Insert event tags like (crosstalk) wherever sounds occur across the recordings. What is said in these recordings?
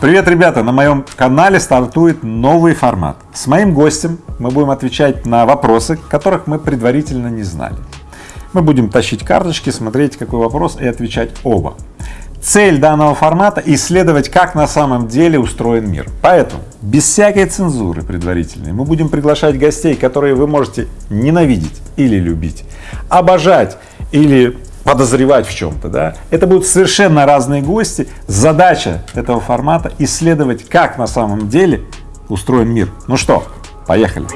Привет, ребята! На моем канале стартует новый формат. С моим гостем мы будем отвечать на вопросы, которых мы предварительно не знали. Мы будем тащить карточки, смотреть какой вопрос и отвечать оба. Цель данного формата — исследовать, как на самом деле устроен мир. Поэтому без всякой цензуры предварительной мы будем приглашать гостей, которые вы можете ненавидеть или любить, обожать или подозревать в чем-то, да, это будут совершенно разные гости. Задача этого формата исследовать, как на самом деле устроен мир. Ну что, поехали.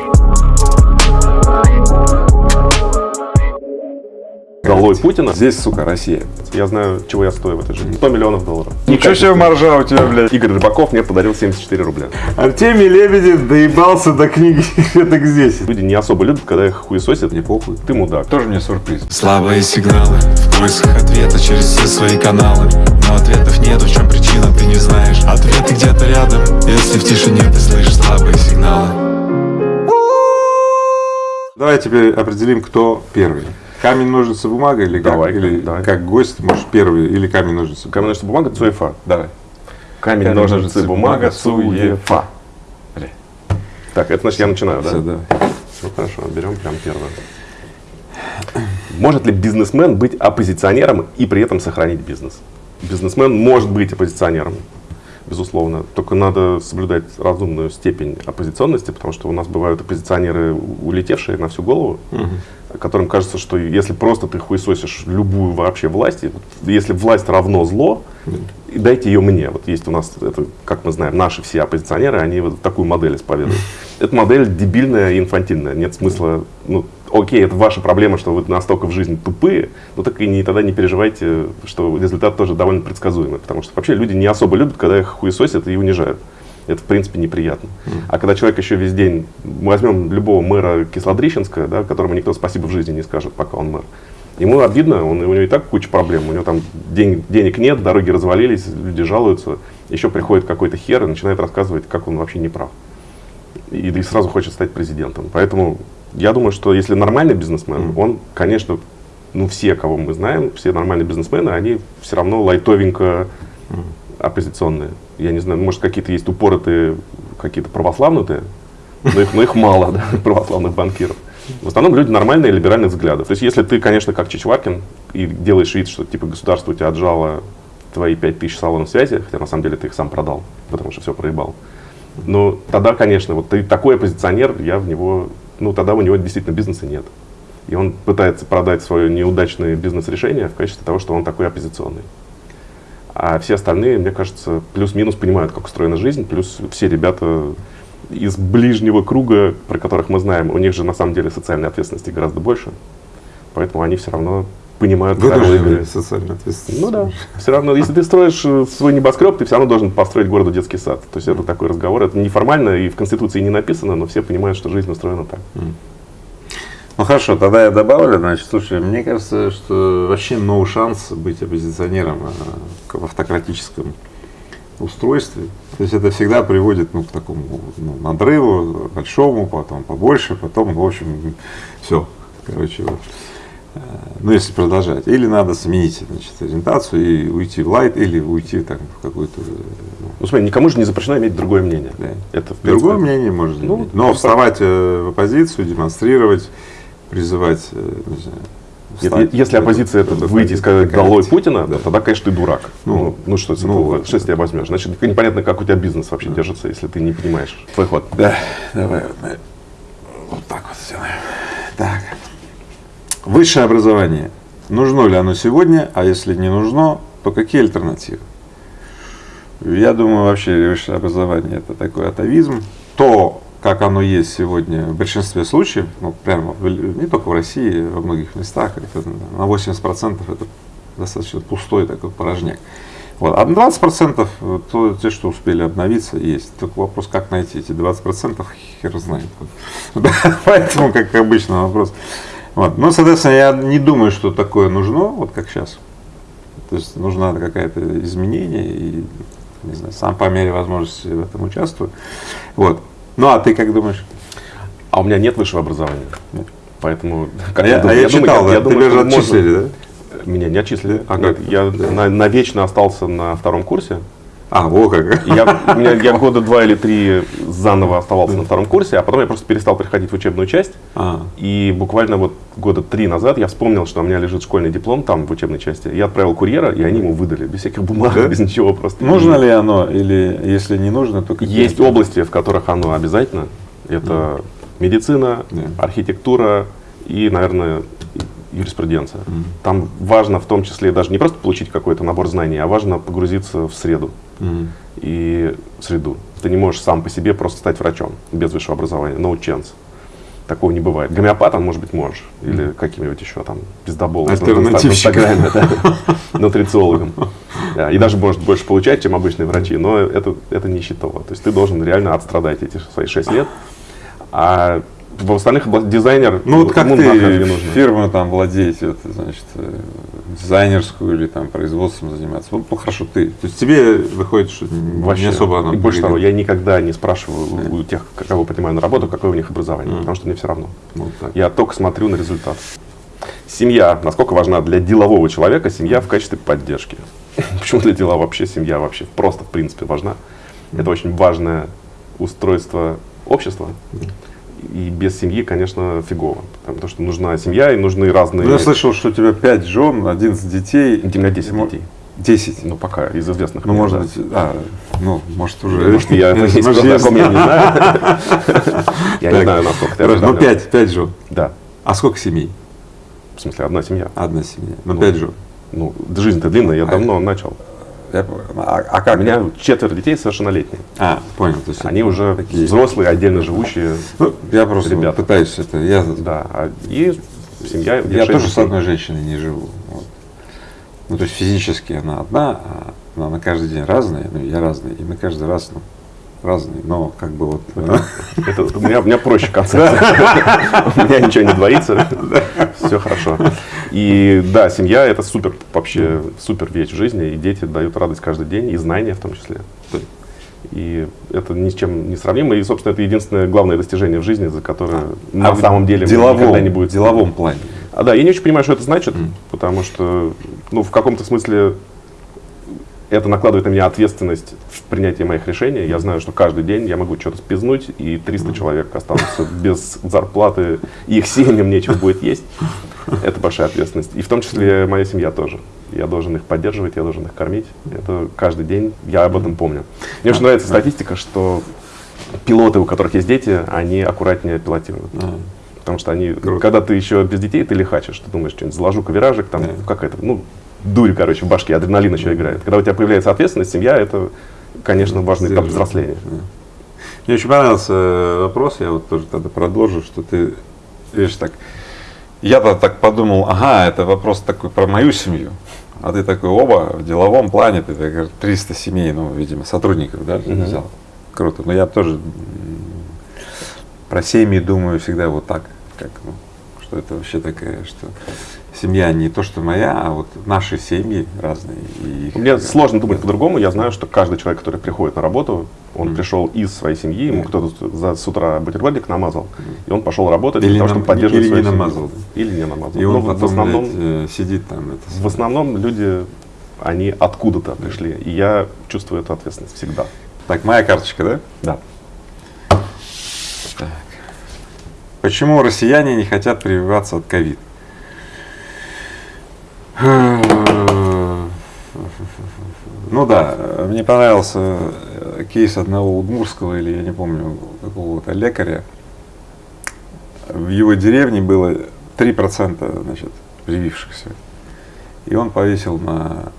Долой Путина. Здесь, сука, Россия. Я знаю, чего я стою в этой жизни. 100 миллионов долларов. Ничего себе маржа у тебя, блядь. Игорь Рыбаков мне подарил 74 рубля. Артемий Лебедев доебался до книги (laughs) это здесь. Люди не особо любят, когда их хуесосят. Не похуй. Ты мудак. Тоже мне сюрприз. Слабые сигналы в поисках ответа через все свои каналы Но ответов нет, в чем причина, ты не знаешь Ответы где-то рядом, если в тишине ты слышишь слабые сигналы Давай теперь определим, кто первый. Камень, ножницы, бумага или Давай, как? Или давай. как гость, может, первый или камень, ножницы. Камень, ножницы, бумага, цуефа. Давай. Камень, Камень, ножницы, ножницы, бумага, бумага, цуефа. Так, это значит я начинаю, да? Всё, да. Ну хорошо, берем прям первое. Может ли бизнесмен быть оппозиционером и при этом сохранить бизнес? Бизнесмен может быть оппозиционером, безусловно. Только надо соблюдать разумную степень оппозиционности, потому что у нас бывают оппозиционеры, улетевшие на всю голову, которым кажется, что если просто ты хуесосишь любую вообще власть, если власть равно зло, и дайте ее мне. Вот есть у нас, это, как мы знаем, наши все оппозиционеры, они вот такую модель исповедуют. (laughs) Эта модель дебильная и инфантильная. Нет смысла, ну, окей, это ваша проблема, что вы настолько в жизни тупые, но так и не, тогда не переживайте, что результат тоже довольно предсказуемый. Потому что вообще люди не особо любят, когда их хуесосят и унижают. Это, в принципе, неприятно. А когда человек еще весь день, мы возьмем любого мэра Кислодрищенска, да, которому никто спасибо в жизни не скажет, пока он мэр. Ему обидно, он, у него и так куча проблем, у него там день- денег нет, дороги развалились, люди жалуются, еще приходит какой-то хер и начинает рассказывать, как он вообще не прав. И, и сразу хочет стать президентом. Поэтому я думаю, что если нормальный бизнесмен, он, конечно, ну все, кого мы знаем, все нормальные бизнесмены, они все равно лайтовенько оппозиционные. Я не знаю, может какие-то есть упоротые, какие-то православные, но их, но их мало, (laughs) да, православных банкиров. В основном люди нормальные, либеральных взглядов. То есть, если ты, конечно, как Чичваркин, и делаешь вид, что типа государство у тебя отжало твои 5000 салонов связи, хотя на самом деле ты их сам продал, потому что все проебал. Ну, тогда, конечно, вот ты такой оппозиционер, я в него, ну, тогда у него действительно бизнеса нет. И он пытается продать свое неудачное бизнес-решение в качестве того, что он такой оппозиционный. А все остальные, мне кажется, плюс-минус понимают, как устроена жизнь, плюс все ребята из ближнего круга, про которых мы знаем, у них же на самом деле социальной ответственности гораздо больше. Поэтому они все равно понимают правила игры. Социальная ответственность. Ну да. (laughs) Все равно, если ты строишь э, свой небоскреб, ты все равно должен построить городу детский сад. То есть это такой разговор. Это неформально и в Конституции не написано, но все понимают, что жизнь устроена так. Ну хорошо, тогда я добавлю, значит, слушай, мне кажется, что вообще no шанс быть оппозиционером а, в автократическом устройстве. То есть это всегда приводит ну, к такому ну, надрыву большому, потом побольше, потом, в общем, все. Короче, вот. Ну, если продолжать. Или надо сменить значит, ориентацию и уйти в лайт, или уйти там, в какую-то э, ну, Ну смотри, никому же не запрещено иметь другое мнение. Да. Это в Другое принципе, мнение можно Ну, иметь. Но ну, вставать э, в оппозицию, демонстрировать, призывать, э, не знаю, встать, если оппозиция это это выйти и сказать «долой Путина», Да. тогда, конечно, ты дурак. Ну, Ну, ну, что, это ну, что с тебя возьмешь? Значит, непонятно, как у тебя бизнес вообще держится, если ты не понимаешь. Твой ход. Да, давай вот так вот сделаем. Так. Высшее образование. Нужно ли оно сегодня, а если не нужно, то какие альтернативы? Я думаю, вообще высшее образование это такой атовизм. То, как оно есть сегодня в большинстве случаев, ну, прямо не только в России, во многих местах, это на 80% это достаточно пустой такой порожняк. Вот. А 20% то, те, что успели обновиться, есть. Только вопрос, как найти эти 20%, хер знает. (laughs) Поэтому, как обычно, вопрос. Вот. Ну, соответственно, я не думаю, что такое нужно, вот как сейчас. То есть нужно какое-то изменение, и не знаю, сам по мере возможности в этом участвую. Вот. Ну, а ты как думаешь? А у меня нет высшего образования. Поэтому, как А я, а думаю, я читал, думаю, да? я думаю, Тебя же что можно- отчислили, да? Меня не отчислили. А Нет, как? я на- навечно остался на втором курсе, А, во как. Я, у меня, я (laughs) года два или три заново оставался на втором курсе, а потом я просто перестал приходить в учебную часть. А, И буквально вот года три назад я вспомнил, что у меня лежит школьный диплом там в учебной части. Я отправил курьера, и они ему выдали, без всяких бумаг, Да? без ничего просто. нужно ли оно, или если не нужно, то какие? Есть области, в которых оно обязательно. Это медицина, Да. архитектура и, наверное, юриспруденция. Там важно в том числе даже не просто получить какой-то набор знаний, а важно погрузиться в среду. Мгм. и среду. Ты не можешь сам по себе просто стать врачом без высшего образования, no chance. Такого не бывает. Гомеопатом, может быть, можешь. Или каким-нибудь еще там пиздоболом. Альтернативщиком. (laughs) Нутрициологом. И даже может больше получать, чем обычные врачи, но это, это не счетово. То есть ты должен реально отстрадать эти свои 6 лет. А в остальных дизайнер, Ну вот как нахрен не ты нужно. фирму там владеете, вот, значит, э, дизайнерскую или там производством заниматься? Вот, ну хорошо, ты. То есть тебе выходит, что Вообще. не особо И больше того, я никогда не спрашиваю у- у тех, кого принимаю на работу, какое у них образование, потому что мне все равно. Ну, так. Я только смотрю на результат. Семья, насколько важна для делового человека семья в качестве поддержки. (laughs) Почему для дела вообще семья вообще просто в принципе важна? Это очень важное устройство общества. И без семьи, конечно, фигово. Потому что нужна семья и нужны разные... Ну, я слышал, что у тебя 5 жен, 11 детей. У меня 10 Мо- детей. 10. Ну, пока, из известных. Ну, мне, может да. быть, а, ну, может уже. Может, (laughs) я не знаю. (laughs) Я не знаю, насколько ты ну осведомлен. 5, 5 жен. Да. А сколько семей? В смысле, одна семья. Одна семья. Ну, Ну, 5 жен. Ну, жизнь-то длинная, я давно начал. Я. А, а как? У меня четверо детей совершеннолетние. А, понял. То есть Они уже такие. взрослые, отдельно живущие. Ну, я просто ребята. пытаюсь это. Я, Да. а- И семья. я тоже с одной женщиной не живу. Вот. Ну, то есть физически она одна, а она на каждый день разная, ну, я разный, и мы каждый раз ну, разные, но как бы вот. Это, у, меня, у меня проще концепция. У меня ничего не двоится. Все хорошо. И да, семья это супер вообще супер вещь в жизни. И дети дают радость каждый день, и знания в том числе. И это ни с чем не сравнимо. И, собственно, это единственное главное достижение в жизни, за которое на в самом деле деловом, никогда не будет. в деловом плане. А, да, я не очень понимаю, что это значит, потому что, ну, в каком-то смысле это накладывает на меня ответственность в принятии моих решений. Я знаю, что каждый день я могу что-то спизнуть, и 300 человек останутся без зарплаты, и их семьям нечего будет есть. Это большая ответственность. И в том числе моя семья тоже. Я должен их поддерживать, я должен их кормить. Это каждый день, я об этом помню. Мне очень нравится статистика, что пилоты, у которых есть дети, они аккуратнее пилотируют. Потому что они, Круто. когда ты еще без детей, ты лихачишь, ты думаешь, что-нибудь заложу виражик, там Да. какая-то, ну, дурь, короче, в башке, адреналин еще играет. Когда у тебя появляется ответственность, семья, это, конечно, важный этап взросления. Мне очень понравился э, вопрос, я вот тоже тогда продолжу, что ты, видишь, так, я-то так подумал, ага, это вопрос такой про мою семью, а ты такой, оба, в деловом плане, ты так, 300 семей, ну, видимо, сотрудников, да, Мгм. взял. Круто, но я тоже про семьи думаю всегда вот так, как, ну, что это вообще такая, что семья не то, что моя, а вот наши семьи разные. И их- Мне сложно думать по-другому. Я знаю, что каждый человек, который приходит на работу, он пришел из своей семьи, ему кто-то за, с утра бутербродик намазал, и он пошел работать Или для того, чтобы поддерживать или не свою семью. намазал. Или не намазал. И он Но в- потом, в основном, блядь, э, сидит там, это, в основном люди, они откуда-то пришли, и я чувствую эту ответственность всегда. Так, моя карточка, да? Да. Почему россияне не хотят прививаться от ковид? Ну да, мне понравился э, кейс одного удмурского или я не помню какого-то лекаря. В его деревне было 3% значит, привившихся. И он повесил на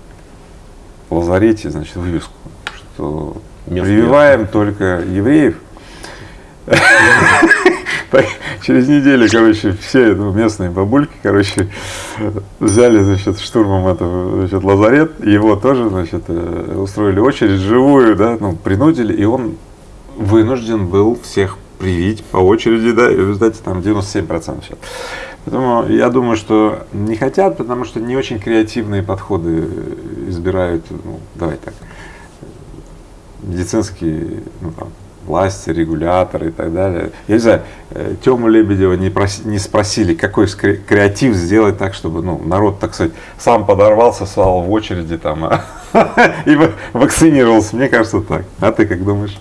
лазарете значит, вывеску, что Мест прививаем только евреев. (laughs) (laughs) Через неделю, короче, все ну, местные бабульки, короче, взяли, значит, штурмом это, значит, лазарет, его тоже, значит, э, устроили очередь живую, да, ну, принудили, и он вынужден был всех привить по очереди, да, и в результате там 97% сейчас. Поэтому я думаю, что не хотят, потому что не очень креативные подходы э, избирают, ну, давай так, медицинские ну, там, власти, регуляторы и так далее. Я не знаю, э, Тему Лебедева не, проси- не спросили, какой креатив сделать так, чтобы ну, народ, так сказать, сам подорвался, стал в очереди там, а (laughs) и ва- вакцинировался. Мне кажется так. А ты как думаешь?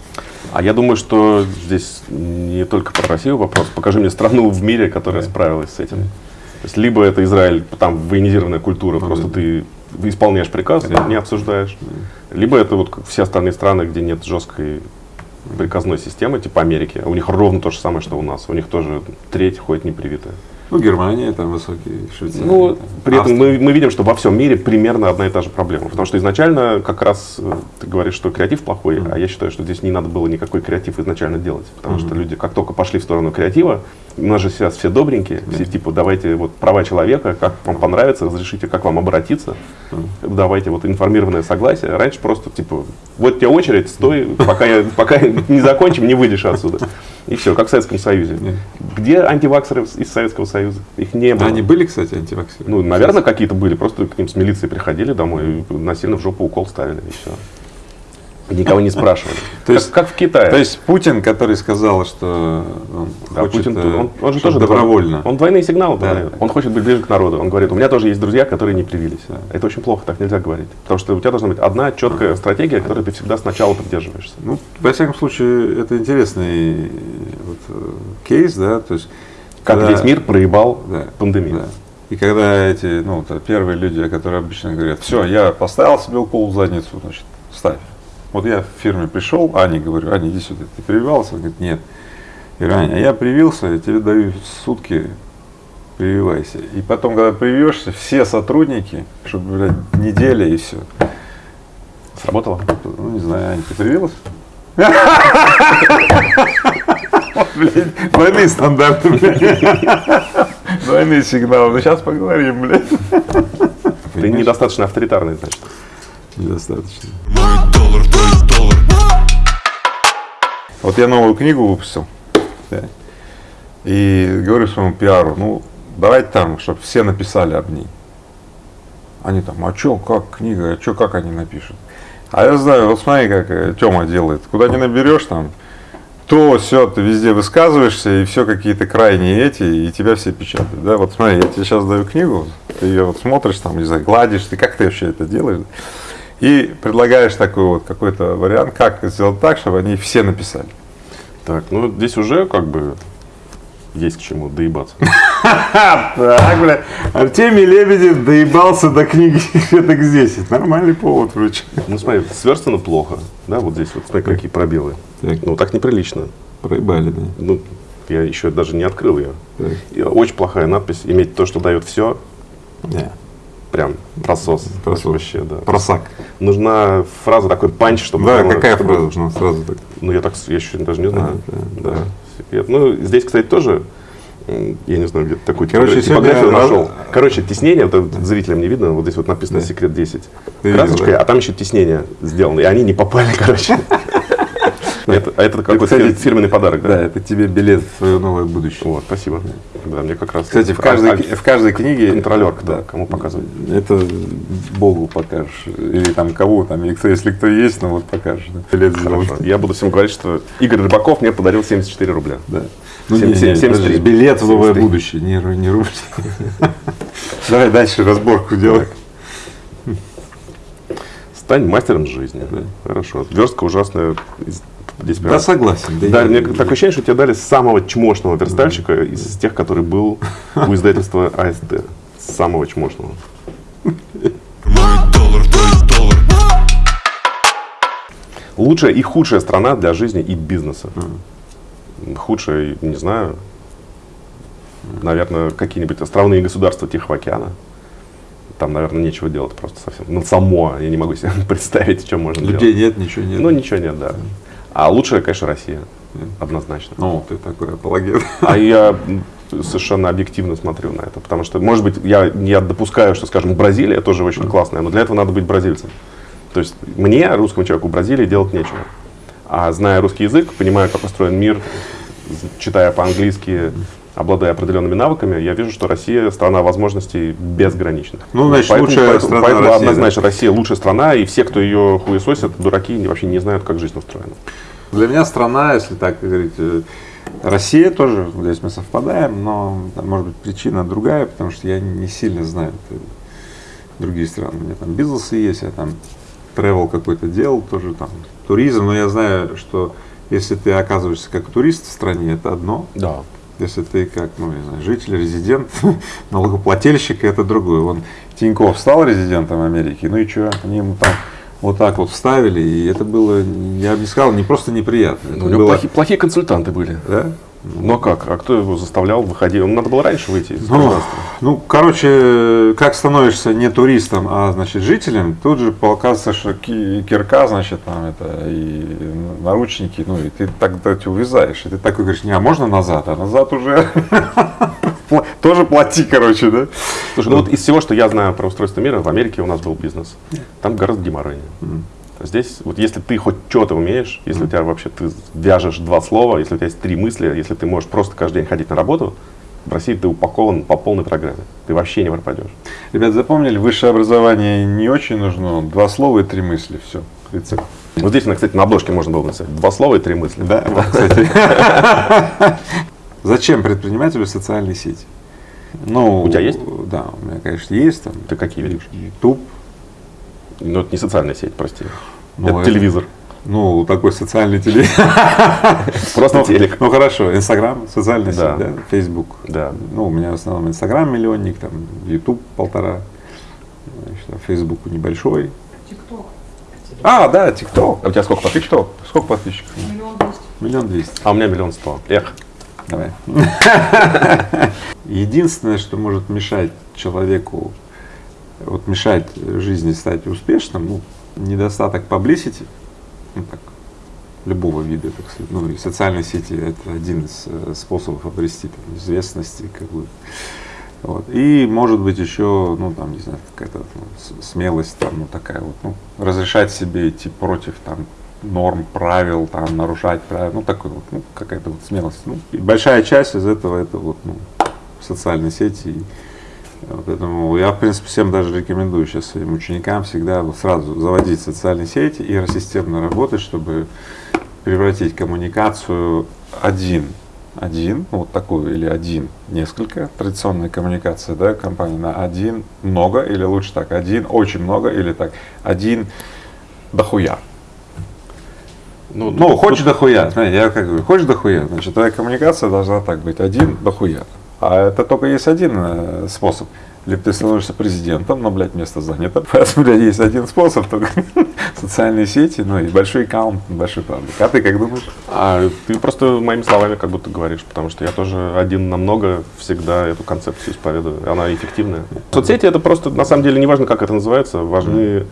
А я думаю, что здесь не только про Россию вопрос. Покажи мне страну в мире, которая справилась с этим. То есть либо это Израиль, там военизированная культура, просто ты исполняешь приказ, не обсуждаешь. Либо это вот все остальные страны, где нет жесткой приказной системы, типа Америки. У них ровно то же самое, что у нас. У них тоже треть ходит непривитая. Ну, Германия, там высокие, Швейцария. Ну, там, при этом мы, мы видим, что во всем мире примерно одна и та же проблема. Потому что изначально как раз э, ты говоришь, что креатив плохой, а я считаю, что здесь не надо было никакой креатив изначально делать. Потому что люди как только пошли в сторону креатива, у нас же сейчас все добренькие, все типа давайте вот права человека, как вам понравится, разрешите, как вам обратиться, давайте вот информированное согласие. Раньше просто типа вот тебе очередь, стой, пока, я, пока не закончим, не выйдешь отсюда. И все, как в Советском Союзе. Где антиваксеры из Советского Союза? Их не было. Они были, кстати, антиваксеры? Ну, наверное, какие-то были. Просто к ним с милицией приходили домой и насильно в жопу укол ставили, и все. Никого не спрашивали. (laughs) То есть- как, как в Китае. То есть Путин, который сказал, что он Да, хочет, Путин, э, он, он же тоже добровольно. Он двойные сигналы Да. подает. Он хочет быть ближе к народу. Он говорит, у меня тоже есть друзья, которые не привились. Это очень плохо, так нельзя говорить. Потому что у тебя должна быть одна четкая стратегия, которой ты всегда сначала придерживаешься. Ну, во всяком случае, это интересный э, вот, э, кейс, да, то есть Как когда- весь мир проебал да, пандемию. да. И когда эти, ну, вот, первые люди, которые обычно говорят, все, я поставил себе укол в задницу, значит, ставь. Вот я в фирме пришел, Ане говорю, Аня, иди сюда, ты прививался? Он говорит, нет. Я говорю, Аня, а я привился, я тебе даю сутки, прививайся. И потом, когда привьешься, все сотрудники, чтобы, блядь, неделя и все. Сработало? Ну, не знаю, Аня, ты привилась? Блядь, двойные стандарты, блядь. Двойные сигналы. Ну, сейчас поговорим, блядь. Ты недостаточно авторитарный, значит. Недостаточно. Вот я новую книгу выпустил. да, И говорю своему пиару, ну, давайте там, чтобы все написали об ней. Они там, а что, как книга, а что, как они напишут? А я знаю, вот смотри, как Тёма делает. Куда не наберешь там, то все, ты везде высказываешься, и все какие-то крайние эти, и тебя все печатают. Да? Вот смотри, я тебе сейчас даю книгу, ты ее вот смотришь, там, не знаю, гладишь, ты как ты вообще это делаешь? И предлагаешь такой вот какой-то вариант, как сделать так, чтобы они все написали. Так, ну здесь уже как бы есть к чему доебаться. (laughs) Так, бля, Артемий Лебедев доебался до книги «Это здесь». Нормальный повод вроде. Ну смотри, сверстано плохо. Да, вот здесь вот, смотри, какие пробелы. Так. Ну так неприлично. Проебали, да. Ну, я еще даже не открыл ее. Так. Очень плохая надпись. Иметь то, что дает все, Да. Прям просос. Просос. Вообще, да. Просак. Нужна фраза, такой панч, чтобы... Да, прямо- какая чтобы- фраза должна сразу так? Ну, я так, я еще даже не знаю. да, да. Секрет. Ну, здесь, кстати, тоже, я не знаю, где такую Короче, типографию нашел. раз- Короче, теснение, это зрителям не видно, вот здесь вот написано Да. «Секрет 10» Ты видел, красочкой, да? а там еще теснение сделано, и они не попали, (laughs) короче. Это, а это какой-то кстати, фирменный подарок, Да, да? это тебе билет в твое новое будущее. Вот, спасибо. Да, мне как раз... Кстати, в А- каждой, а- в каждой книге... Контролер, кто, кому показывать? Это Богу покажешь. Или там кого там, если кто есть, ну вот покажешь. Да. Билет. Хорошо. Я буду всем говорить, что Игорь Рыбаков мне подарил 74 рубля. Да. Ну, Семь- не, семь- не, 73. подожди, билет в новое 73. будущее, не, не рубль. (laughs) Давай дальше разборку делай. Стань мастером жизни. Хорошо. Верстка ужасная. Здесь прям- Да, согласен. Да, я- мне такое ощущение, что тебе дали самого чмошного верстальщика из тех, который был у издательства АСТ. Самого чмошного. Лучшая и худшая страна для жизни и бизнеса. Худшая, не знаю. Наверное, какие-нибудь островные государства Тихого океана. Там, наверное, нечего делать просто совсем. Ну, само, я не могу себе (laughs) представить, что можно Людей делать. нет, ничего нет. Ну, ничего нет, да. А лучшая, конечно, Россия. Однозначно. Ну, ты такой апологет. А я совершенно объективно смотрю на это, потому что, может быть, я, я допускаю, что, скажем, Бразилия тоже очень классная, но для этого надо быть бразильцем. То есть мне, русскому человеку, Бразилии делать нечего. А зная русский язык, понимая, как устроен мир, читая по-английски, обладая определенными навыками, я вижу, что Россия страна возможностей безграничных. Ну, значит, поэтому, лучшая поэтому- страна поэтому России, однозначно Россия лучшая страна, и все, кто ее хуесосят, дураки, и вообще не знают, как жизнь устроена. Для меня страна, если так говорить, э, Россия тоже, здесь мы совпадаем, но, там, может быть, причина другая, потому что я не сильно знаю э, другие страны. У меня там бизнесы есть, я там travel какой-то делал, тоже там туризм, но я знаю, что если ты оказываешься как турист в стране, это одно, Да. Если ты как, ну, не знаю, житель, резидент, (laughs) налогоплательщик, это другое. Вон Тиньков стал резидентом Америки, ну и что, они ему там вот так вот вставили, и это было, я бы не сказал, не просто неприятно. это У него было- плохие, плохие консультанты были. да? Ну а как? А кто его заставлял выходить? Ему надо было раньше выйти из Ну, гражданства. ну, короче, как становишься не туристом, а значит жителем, тут же оказывается, что ки- кирка, значит, там это и наручники, ну и ты тогда ты увязаешь, и ты такой говоришь, не, а можно назад, а назад уже (laughs) тоже плати, короче, да? Слушай, ну вот из всего, что я знаю про устройство мира, в Америке у нас был бизнес. Там гораздо геморройнее. Здесь, вот если ты хоть что-то умеешь, если у тебя вообще ты вяжешь два слова, если у тебя есть три мысли, если ты можешь просто каждый день ходить на работу, в России ты упакован по полной программе. Ты вообще не пропадешь. Ребят, запомнили, высшее образование не очень нужно, два слова и три мысли, все, рецепт. Вот здесь, кстати, на обложке можно было написать два слова и три мысли. Да, вот, (laughs) кстати. Зачем предпринимателю социальные сети? Ну, У тебя есть? Да, у меня, конечно, есть. Там, Ты какие видишь? YouTube, Ну, это не социальная сеть, прости. Ну, это это- телевизор. ну, такой социальный теле. (laughs) Просто Ну, телек. Ну, хорошо, Инстаграм, социальная сеть, да, Фейсбук. Да. Ну, у меня в основном Инстаграм миллионник, там, YouTube полтора, значит, а Фейсбук небольшой. ТикТок. А, да, ТикТок. А у тебя сколько подписчиков? Сколько подписчиков? Миллион двести. Миллион двести. А у меня миллион сто. Эх. Давай. (laughs) Единственное, что может мешать человеку, вот мешать жизни стать успешным, ну, недостаток publicity, ну, так, любого вида, так сказать, ну, и социальные сети это один из э, способов обрести там, известности, какую вот. И может быть еще, ну там, не знаю, какая-то ну, смелость, там, ну такая вот, ну, разрешать себе идти против там норм, правил, там, нарушать правила, ну такой вот, ну какая-то вот смелость. Ну, и большая часть из этого это вот, ну, социальные сети. И поэтому я, в принципе, всем даже рекомендую сейчас своим ученикам всегда сразу заводить социальные сети и системно работать, чтобы превратить коммуникацию один, один, вот такую или один, несколько, традиционная коммуникация, да, компании на один, много, или лучше так, один, очень много, или так, один, дохуя. Ну, Ну, хочешь дохуя, знаете, я как говорю, хочешь дохуя, значит, твоя коммуникация должна так быть, один дохуя. А это только есть один э, способ. Либо ты становишься президентом, но, блядь, место занято. (laughs) Поэтому, блядь, есть один способ, только (laughs) социальные сети, ну и большой аккаунт, большой паблик. А ты как думаешь? А ты просто моими словами как будто говоришь, потому что я тоже один на много всегда эту концепцию исповедую. Она эффективная. Соцсети это просто, на самом деле, не важно, как это называется, важны...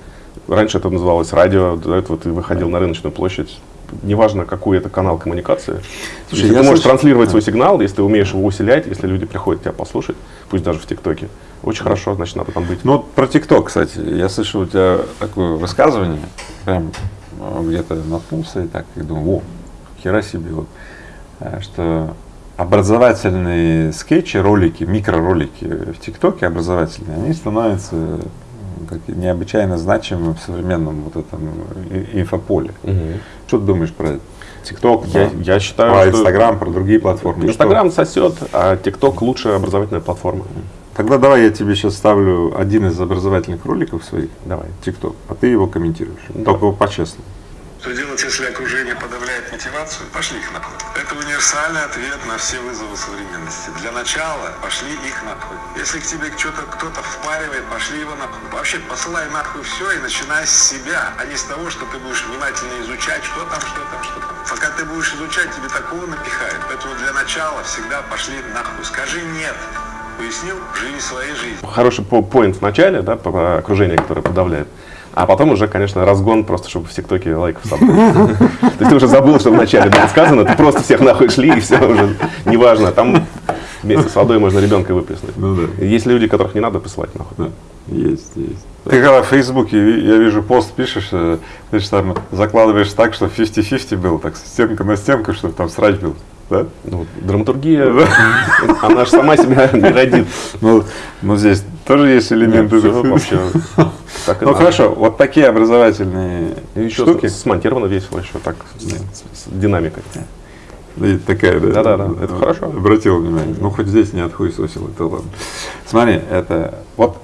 Раньше это называлось радио, до этого ты выходил на рыночную площадь. Неважно, какой это канал коммуникации. Слушай, если ты можешь слышу- транслировать свой сигнал, если ты умеешь его усилять, если люди приходят тебя послушать, пусть даже в ТикТоке, очень хорошо, значит, надо там быть. Ну, вот про ТикТок, кстати, я слышал у тебя такое высказывание, прям э, где-то наткнулся и так, и думаю, о, хера себе, вот, э, что образовательные скетчи, ролики, микроролики в ТикТоке образовательные, они становятся необычайно значимыми в современном вот этом и- инфополе. Мгм. Что ты думаешь про ТикТок, Я, я считаю, про что Инстаграм, про другие платформы? Инстаграм сосет, а ТикТок лучшая образовательная платформа. Тогда давай я тебе сейчас ставлю один из образовательных роликов своих, Давай. ТикТок, а ты его комментируешь. Только по-честному. Что делать, если окружение подавляет мотивацию? Пошли их нахуй. Это универсальный ответ на все вызовы современности. Для начала пошли их нахуй. Если к тебе что-то кто-то впаривает, пошли его нахуй. Вообще посылай нахуй все и начинай с себя, а не с того, что ты будешь внимательно изучать, что там, что там, что там. Пока ты будешь изучать, тебе такого напихают. Поэтому для начала всегда пошли нахуй. Скажи нет. Пояснил? Живи своей жизнью. Хороший по- поинт в начале, да, про окружение, которое подавляет. А потом уже, конечно, разгон просто, чтобы в ТикТоке лайков собрать. (laughs) То есть ты уже забыл, что вначале было сказано, ты просто всех нахуй шли, и все уже неважно. Там вместе с водой можно ребенка выплеснуть. Ну да. Есть люди, которых не надо посылать нахуй. Да, есть, есть. Ты когда в Фейсбуке, я вижу, пост пишешь, э, ты же там закладываешь так, что 50-50 был, так стенка на стенку, чтобы там срач был. Да? Ну, драматургия, (laughs) она же сама себя не родит. Ну, ну здесь тоже есть элементы. Вообще (laughs) Ну хорошо, вот такие образовательные штуки. смонтировано весело еще так, с, динамикой. Да, и такая, да. Да-да-да, это хорошо. Обратил внимание. Ну, хоть здесь не отхуесосил, это ладно. Смотри, это вот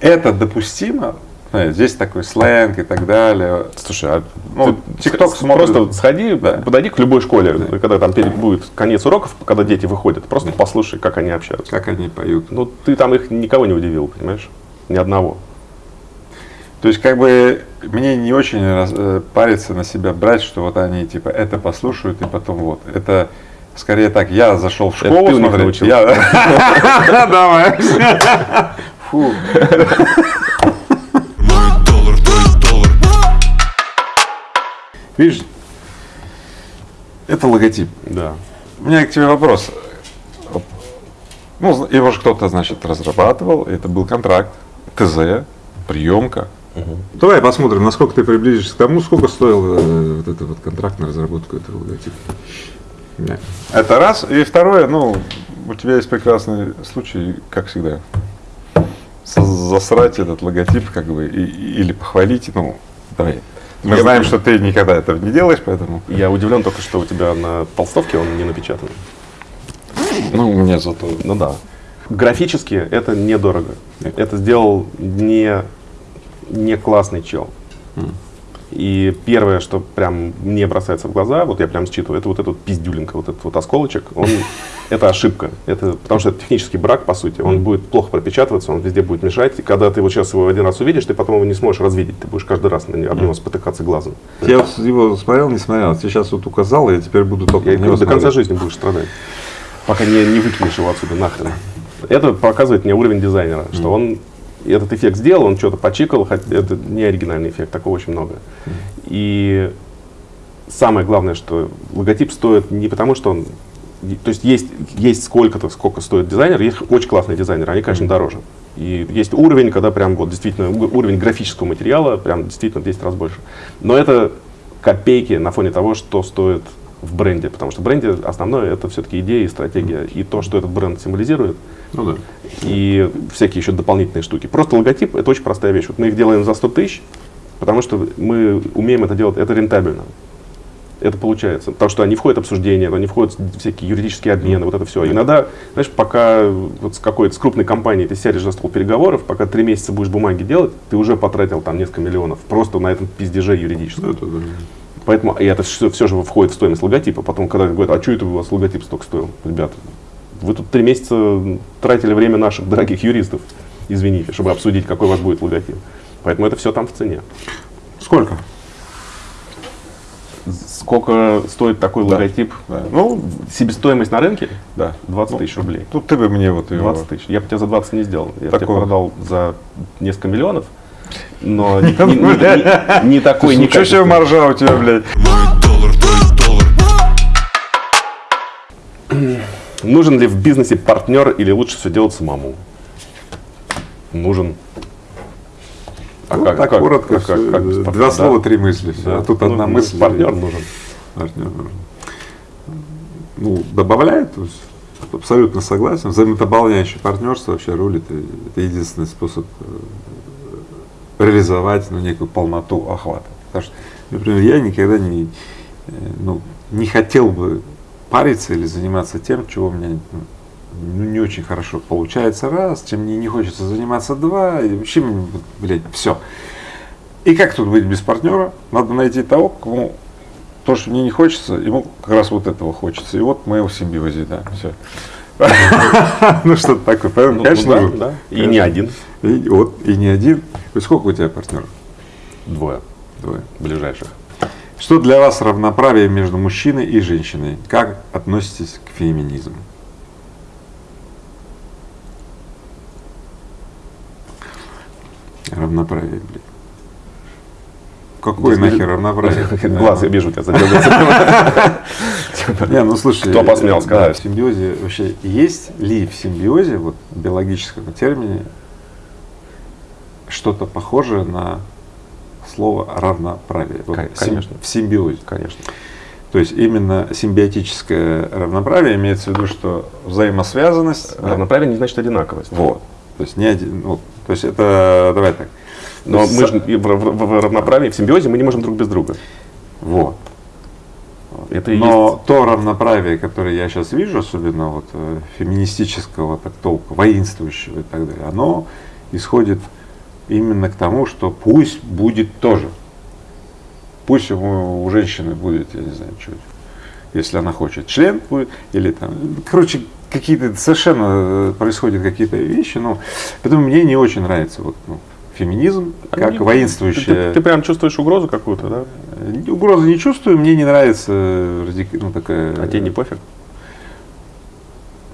это допустимо здесь такой сленг и так далее. Слушай, а Ну, TikTok смотрит. Просто сходи, Да. подойди к любой школе, когда там перед- будет конец уроков, когда дети выходят, просто послушай, как они общаются. Как они поют. Ну, ты там их никого не удивил, понимаешь? Ни одного. То есть, как бы, мне не очень раз- э, париться на себя брать, что вот они, типа, это послушают, и потом вот. Это скорее так, я зашел в школу научился. я- (laughs) Давай. Фу. Видишь, это логотип. Да. У меня к тебе вопрос. Ну, его же кто-то, значит, разрабатывал, это был контракт, ТЗ, приемка. Давай посмотрим, насколько ты приблизишься к тому, сколько стоил э, вот этот вот контракт на разработку этого логотипа. Не. Это раз. И второе, ну, у тебя есть прекрасный случай, как всегда, засрать этот логотип, как бы, и- или похвалить, ну, давай. Мы Я знаем, что ты никогда этого не делаешь, поэтому. Я удивлен только, что у тебя на толстовке он не напечатан. Ну, у меня зато. Ну да. Графически это недорого. Это сделал не, не классный чел. И первое, что прям мне бросается в глаза, вот я прям считываю, это вот этот пиздюленька, вот этот вот осколочек, он, это ошибка. Это, потому что это технический брак, по сути. Он будет плохо пропечатываться, он везде будет мешать. И когда ты вот сейчас его один раз увидишь, ты потом его не сможешь развидеть. Ты будешь каждый раз на него, об него спотыкаться глазом. Я его смотрел, не смотрел. Ты сейчас вот указал, и я теперь буду только Я говорю, до конца жизни будешь страдать, пока не, не выкинешь его отсюда нахрен. Это показывает мне уровень дизайнера, что он этот эффект сделал, он что-то почикал, хотя это не оригинальный эффект, такого очень много. И самое главное, что логотип стоит не потому, что он... То есть есть, есть сколько-то, сколько стоит дизайнер, есть очень классные дизайнеры, они, конечно, дороже. И есть уровень, когда прям вот действительно уровень графического материала прям действительно в 10 раз больше. Но это копейки на фоне того, что стоит в бренде, потому что в бренде основное это все-таки идея и стратегия, и то, что этот бренд символизирует, Ну да. и всякие еще дополнительные штуки. Просто логотип это очень простая вещь. Вот мы их делаем за 100 тысяч, потому что мы умеем это делать, это рентабельно. Это получается. Потому что они входят в обсуждения, они входят в всякие юридические обмены, вот это все. Иногда, знаешь, пока вот с какой-то с крупной компанией ты сядешь за стол переговоров, пока три месяца будешь бумаги делать, ты уже потратил там несколько миллионов просто на этом пиздеже юридическом. Это да. Поэтому и это все, все же входит в стоимость логотипа. Потом, когда говорят, а что это у вас логотип столько стоил? Ребята, вы тут три месяца тратили время наших дорогих юристов, извините, чтобы обсудить, какой у вас будет логотип. Поэтому это все там в цене. Сколько? Сколько стоит такой логотип? Да. Ну, себестоимость на рынке Да. 20 тысяч рублей. Тут ты бы мне вот его... 20 тысяч. Я бы тебя за 20 не сделал. Я бы тебе продал за несколько миллионов. Но не, не- не- не- не такой, не Ничего себе маржа у тебя, блядь. Нужен ли в бизнесе партнер или лучше все делать самому? Нужен. А Ну, как, так как- коротко, как- всё, как без два партнера? слова, Да. три мысли. всё. Да. А тут Ну, одна ну, мысль. Партнер нужен. Партнер нужен. Ну, добавляет, то есть абсолютно согласен. Взаимодополняющее партнерство вообще рулит. Это единственный способ э, реализовать ну, некую полноту охвата. Потому что, например, я никогда не, э, ну, не хотел бы париться или заниматься тем, чего у меня ну, не очень хорошо получается раз, чем мне не хочется заниматься два, и вообще, блядь, все. И как тут быть без партнера? Надо найти того, кому то, что мне не хочется, ему как раз вот этого хочется. И вот мы его в симбиозе, да, все. Ну, что-то такое. Поэтому, Ну, конечно, ну. И не один. Вот, и не один. Сколько у тебя партнеров? Двое Двое. ближайших. Что для вас равноправие между мужчиной и женщиной? Как относитесь к феминизму? Равноправие, блядь. Какое Здесь нахер равноправие? (laughs) Глаз, я вижу, у тебя задергался. (laughs) Не, ну слушай, Кто посмел э, сказать? в симбиозе вообще есть ли в симбиозе, вот в биологическом термине, что-то похожее на слово равноправие? Конечно. В симбиозе. Конечно. То есть именно симбиотическое равноправие имеется в виду, что взаимосвязанность. Равноправие не значит одинаковость. Вот. То есть не один. ну, то есть это давай так. Но мы же в, в- в равноправии, в симбиозе мы не можем друг без друга. Вот. Это Но есть то равноправие, которое я сейчас вижу, особенно вот э, феминистического так толка, воинствующего и так далее, оно исходит именно к тому, что пусть будет тоже. Пусть у, у женщины будет, я не знаю, что, если она хочет, член будет, или там, короче, какие-то совершенно э, происходят какие-то вещи, но поэтому мне не очень нравится вот, ну, феминизм, как Не- воинствующая. Ты, ты- ты прям чувствуешь угрозу какую-то, да? Э, Угрозы не чувствую, мне не нравится э, радик- ну, такая. А тебе не пофиг?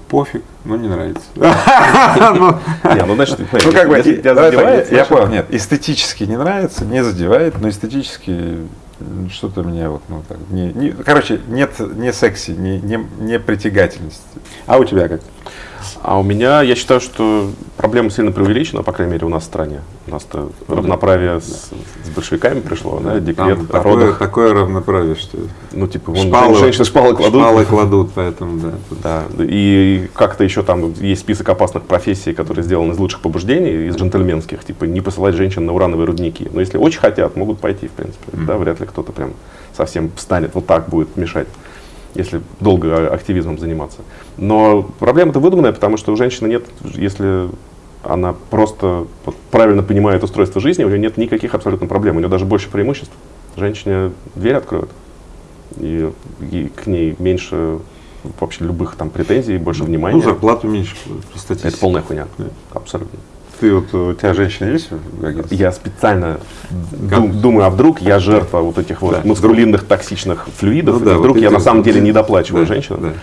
пофиг, но не нравится. (laughs) Не, ну значит, Ну, как бы, я, понял, нет, эстетически не нравится, не задевает, но эстетически что-то мне вот, ну, так, не, не- короче, нет, не секси, не, не, не притягательности. А у тебя как? А у меня, я считаю, что проблема сильно преувеличена, по крайней мере, у нас в стране. У нас-то равноправие с, с большевиками пришло, да, декрет Там о такое, родах. такое равноправие, что Ну, типа, вон, шпалы, женщины шпалы кладут. шпалы кладут, поэтому, да. тут- Да, и как-то еще там есть список опасных профессий, которые сделаны из лучших побуждений, из джентльменских, типа не посылать женщин на урановые рудники. Но если очень хотят, могут пойти, в принципе. Да, вряд ли кто-то прям совсем встанет, вот так будет мешать, если долго активизмом заниматься. Но проблема-то выдуманная, потому что у женщины нет, если она просто вот правильно понимает устройство жизни, у нее нет никаких абсолютно проблем, у нее даже больше преимуществ. Женщине дверь откроют, и, и к ней меньше вообще любых там претензий, больше внимания. Ну, зарплату меньше. Это полная хуйня. Абсолютно. Ты вот, у тебя женщина есть? Я специально дум- думаю, а вдруг я жертва вот этих вот Да. маскулинных токсичных флюидов, Ну да, и вдруг вот я на самом деле не доплачиваю Да, женщинам. да.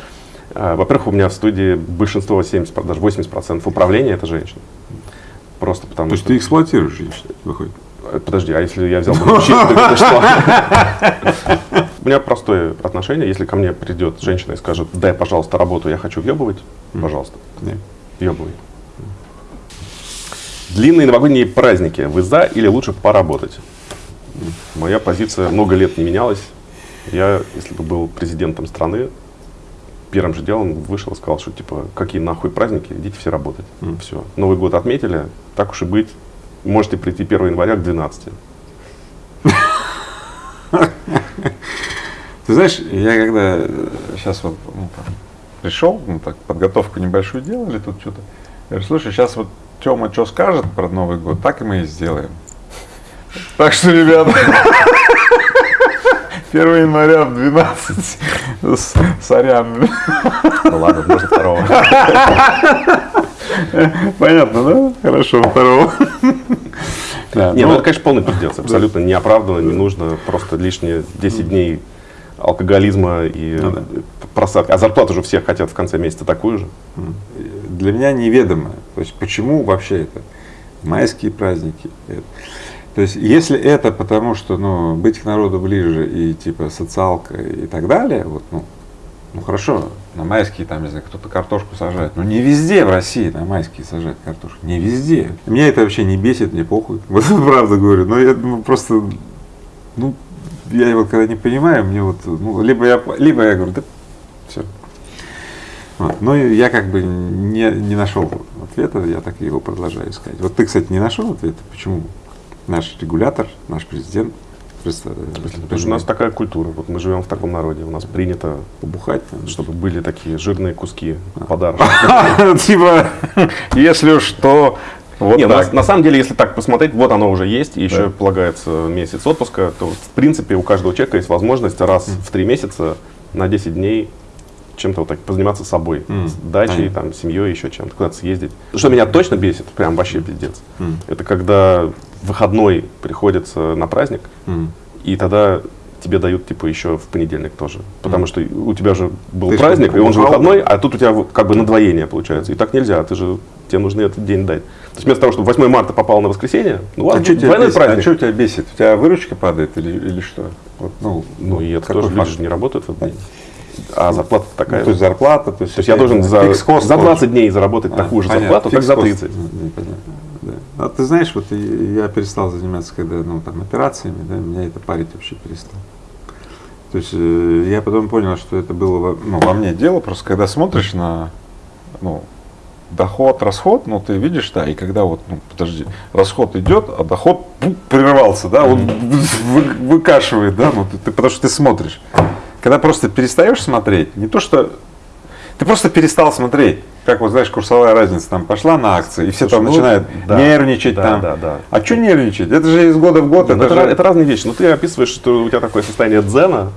А, Во-первых, у меня в студии большинство, 70, даже 80% управления это женщины. Просто потому То есть что... ты эксплуатируешь женщин, выходит? Э, Подожди, а если я взял бы то что? (laughs) У меня простое отношение. Если ко мне придет женщина и скажет, дай, пожалуйста, работу, я хочу въебывать, пожалуйста, въебывай. Длинные новогодние праздники. Вы за или лучше поработать? Моя позиция много лет не менялась. Я, если бы был президентом страны, первым же делом вышел и сказал, что типа, какие нахуй праздники, идите все работать. Все. Новый год отметили, так уж и быть. Можете прийти 1 января к 12. (laughs) Ты знаешь, я когда сейчас вот ну, там, пришел, ну так, подготовку небольшую делали тут что-то, я говорю, слушай, сейчас вот Тёма что скажет про Новый год, так и мы и сделаем. Так что, ребята, (laughs) 1 января в 12, с- сорян. Ну ладно, может второго. Понятно, да? Хорошо, второго. Да, Не, ну, ну это, конечно, полный пиздец. Абсолютно неоправданно, не нужно. Просто лишние 10 дней алкоголизма и Ну да. просадки. А зарплату же всех хотят в конце месяца такую же. для меня неведомо. То есть почему вообще это майские праздники. это. То есть если это потому, что ну, быть к народу ближе и типа социалка и так далее, вот, ну, ну хорошо, на майские там, не знаю, кто-то картошку сажает. Но не везде в России на майские сажают картошку. Не везде. Меня это вообще не бесит, мне похуй. (laughs) Вот правда говорю. Но я ну, просто, ну, я вот когда не понимаю, мне вот, ну, либо я, либо я говорю, да, вот. Ну, я как бы не, не нашел ответа, я так его продолжаю искать. Вот ты, кстати, не нашел ответа, почему наш регулятор, наш президент Потому что у нас такая культура. Вот мы живем в таком народе. У нас принято, побухать. чтобы были такие жирные куски подарок. (laughs) Типа, если уж то, вот Не, ну, так. на, на самом деле, если так посмотреть, вот оно уже есть, и еще полагается месяц отпуска, то в принципе у каждого человека есть возможность раз в три месяца на 10 дней чем-то вот так позаниматься собой, М, с дачей, понятно. там, семьей, еще чем-то, куда-то съездить. Что меня точно бесит, прям вообще пиздец, М. это когда выходной приходится на праздник, М. и тогда тебе дают типа еще в понедельник тоже. Потому что у тебя же был Ты праздник, что, и он же выходной, а тут у тебя как бы надвоение получается. И так нельзя, ты же, тебе нужно этот день дать. То есть вместо того, чтобы 8 марта попало на воскресенье, ну А ладно, что тебя, бесит? праздник. а чё тебя бесит? У тебя выручка падает или, или что? Вот, ну, Ну и это тоже факт? люди же не работают в этот день. А зарплата такая. Ну, то есть зарплата, то есть, То есть я должен за, за тоже. 20 дней заработать А, такую же понятно, зарплату, как за фикс-кост. 30. Ну, непонятно, да. А ты знаешь, вот я перестал заниматься, когда, ну, там, операциями, да, меня это парить вообще перестало. То есть э, я потом понял, что это было ну, во мне дело, просто когда смотришь на, ну, доход, расход, ну, ты видишь, да, и когда вот, ну, подожди, расход идет, а доход пу, прервался, да, он вы- выкашивает, да, ну, ты, ты- потому что ты смотришь. Когда просто перестаешь смотреть, не то что Ты просто перестал смотреть. Как вот, знаешь, курсовая разница там пошла на акции, и все Слушай, там ну, начинают да, нервничать да, там. да, да. А что нервничать? Это же из года в год. Ну, это это, же- это разные вещи. Но ты описываешь, что у тебя такое состояние дзена,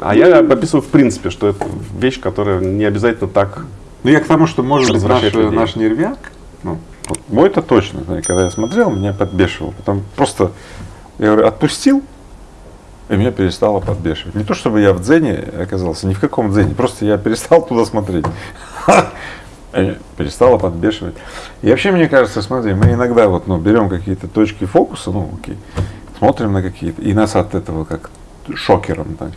а я описываю в принципе, что это вещь, которая не обязательно так. Ну, я к тому, что, может быть, наш, людей. наш нервяк, ну, вот мой-то точно, когда я смотрел, меня подбешивал. Потом просто, я говорю, отпустил, и меня перестало подбешивать. Не то, чтобы я в дзене оказался, ни в каком дзене, просто я перестал туда смотреть. Меня (laughs) перестало подбешивать. И вообще, мне кажется, смотри, мы иногда вот, ну, берем какие-то точки фокуса, ну, окей, смотрим на какие-то, и нас от этого как шокером там,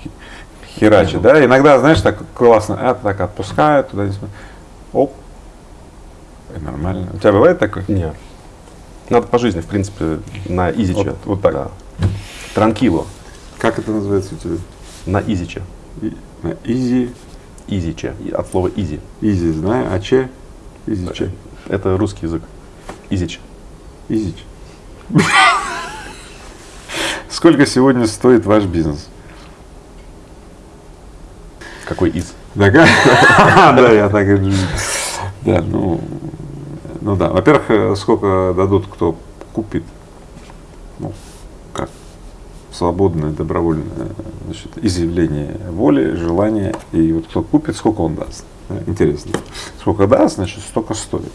херачит, да? Иногда, знаешь, так классно, а, так отпускают, туда не смотрят. Оп, и нормально. У тебя бывает такое? Нет. Надо по жизни, в принципе, на изиче. Вот- вот так. Да. Tranquilo. Как это называется у тебя? На изиче. И- на easy, Изиче. От слова easy. easy, знаю, а че? Easy, че? Это русский язык. Изич. Изич. Сколько сегодня стоит ваш бизнес? Какой из? Да, как? (laughs) Да, я так и. Да, ну, ну да. Во-первых, э, сколько дадут, кто купит? Свободное, добровольное значит, изъявление воли, желания. И вот кто купит, сколько он даст. Да, Интересно. Сколько даст, значит, столько стоит.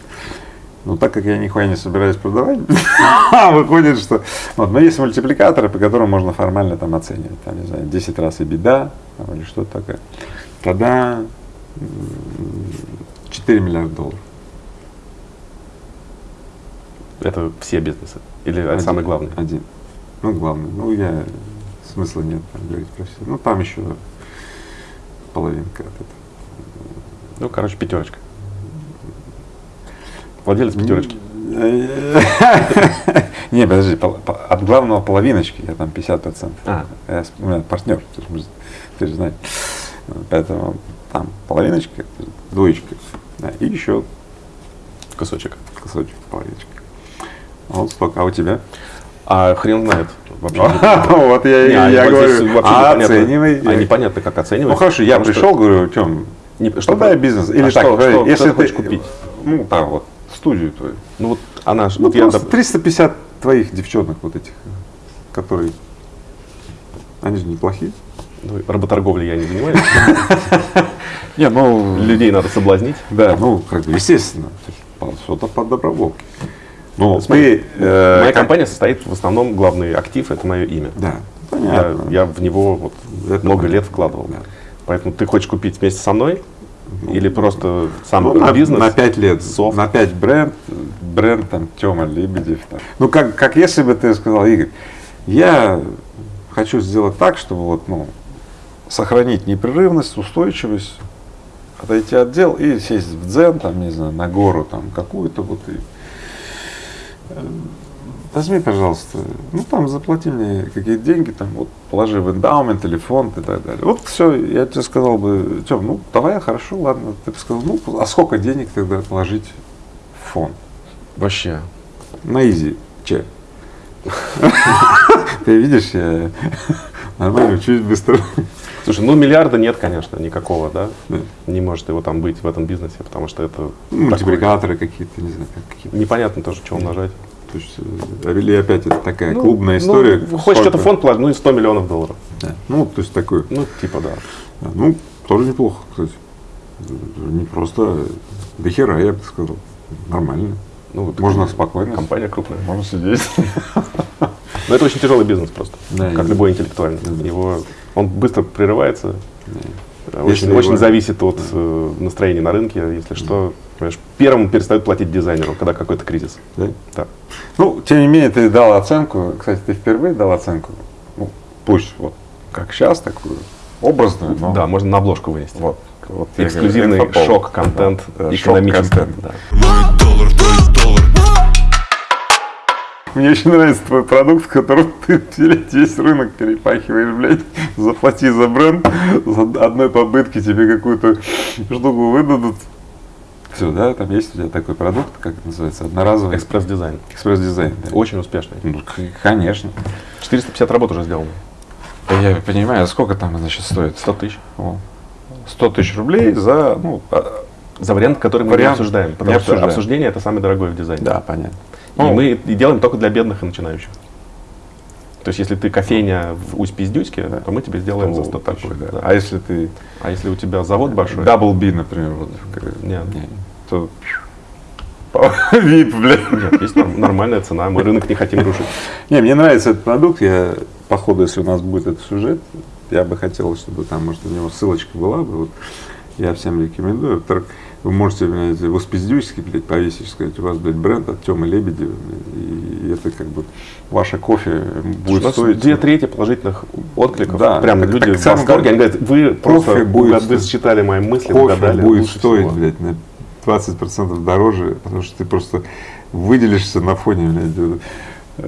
Но так как я нихуя не собираюсь продавать, (laughs) выходит, что... Вот, но есть мультипликаторы, по которым можно формально там оценивать. Там, не знаю, 10 раз и беда, там, или что-то такое. Тогда м, 4 миллиарда долларов. Это все бизнесы. Или Один. самый главный? Один. Ну, главный. Ну, я смысла нет там говорить про все. Ну, там еще половинка от этого. Ну, короче, пятерочка. Владелец пятерочки. (laughs) Не, подожди, от главного половиночки, я там 50%. А. Я у меня партнер, ты же, мы- ты же знаешь. Поэтому там половиночка, двоечка, да, и еще Кусочек. кусочек половиночка. Вот столько. А у тебя? А хрен знает. Вообще. (laughs) Вот я, Не, я говорю, а непонятно. оценивай. А непонятно, как оценивать. Ну хорошо, я пришел, говорю, Тем, Не- что что дай про- бизнес? а Или что- если ты хочешь купить? Ну, там вот, студию твою. Ну вот она, Ну, вот я, просто доп- 350 твоих девчонок вот этих, которые, они же неплохие. ну, работорговлей я не занимаюсь. (laughs) Не, ну, Людей надо соблазнить. да, ну, как бы, естественно, что-то под доброволки. Ну, Смотри, ты, э, Моя как- компания состоит в основном главный актив это мое имя. Да, Я, понятно. я в него вот Это много понятно. лет вкладывал. Да. Поэтому ты хочешь купить вместе со мной или просто сам Ну, на, бизнес? на 5 лет, софт. на 5 бренд, бренд там Тёма Лебедев. Там. Ну, как, как если бы ты сказал, Игорь, я хочу сделать так, чтобы вот, ну, сохранить непрерывность, устойчивость, отойти от дел и сесть в дзен, там, не знаю, на гору там какую-то вот и Возьми, пожалуйста, ну там заплати мне какие-то деньги, там вот положи в эндаумент или фонд и так далее. Вот все, я тебе сказал бы, Тем, ну давай, хорошо, ладно. Ты бы сказал, ну а сколько денег тогда положить в фонд? Вообще. На изи, че? (laughs) Ты видишь, я (laughs) нормально учусь быстро. Слушай, ну миллиарда нет, конечно, никакого, да? Да. Не может его там быть в этом бизнесе, потому что это Ну, Мультипликаторы какие-то, не знаю, как какие-то. непонятно тоже, что умножать. То есть, э, или опять это такая Ну, клубная ну, история. хочешь Сколько? это фонд положить, ну и 100 миллионов долларов. Да. Ну, то есть такой. Ну, типа, да. Да, Ну, тоже неплохо, кстати. Не просто до хера, я бы сказал. Нормально. Ну, вот Можно спокойно. Компания крупная. Можно сидеть. (laughs) Но это очень тяжелый бизнес просто, Да, как любой интеллектуальный. Его, он быстро прерывается, э, Если очень, очень его- зависит от э, настроения на рынке. Если что, понимаешь, первым перестают платить дизайнеру, когда какой-то кризис. Да? Да. Ну, тем не менее, ты дал оценку. Кстати, ты впервые дал оценку. Ну, пусть вот как сейчас, такую образную, но Да, можно на обложку вынести. вот. вот Эксклюзивный шок-контент Да, да, экономический. Да. Мой доллар, твой доллар Мне очень нравится твой продукт, в котором (laughs) ты блядь, весь рынок перепахиваешь, блядь, заплати за бренд, за одной попытки тебе какую-то штуку выдадут. Все, да, там есть у тебя такой продукт, как это называется, одноразовый Экспресс-дизайн. экспресс-дизайн. да. Очень успешный. Ну, конечно. 450 работ уже сделано. Я понимаю, а сколько там, значит, стоит? 100 тысяч. О, 100 тысяч рублей за, ну, а, За вариант, который мы Вариант не обсуждаем. не Потому что обсуждаем. обсуждение это самое дорогое в дизайне. да, понятно. И Ну, мы и делаем только для бедных и начинающих. То есть, если ты кофейня в Усть-Пиздюцке, то мы тебе сделаем за 100 тысяч. да. Да. А если ты А если у тебя завод большой, Double B, например, вот, Нет. не, то VIP, (laughs) блядь. нет, есть норм- нормальная цена, мы рынок не хотим рушить. (laughs) Не, мне нравится этот продукт. Я, по ходу, если у нас будет этот сюжет, я бы хотел, чтобы там, может, у него ссылочка была бы. Вот. Я всем рекомендую. Вы можете, блядь, в Успиздюйске, блядь, повесить, сказать, у вас, блядь, бренд от Тёмы Лебедева. И это как бы ваше кофе будет нас стоить. две трети положительных откликов. Да, Прям так- люди так в восторге. Они говорят, вы просто будет угад- стоить- считали мои мысли, кофе угадали. будет стоить, всего». блядь, на 20% дороже, потому что ты просто выделишься на фоне, блядь, э,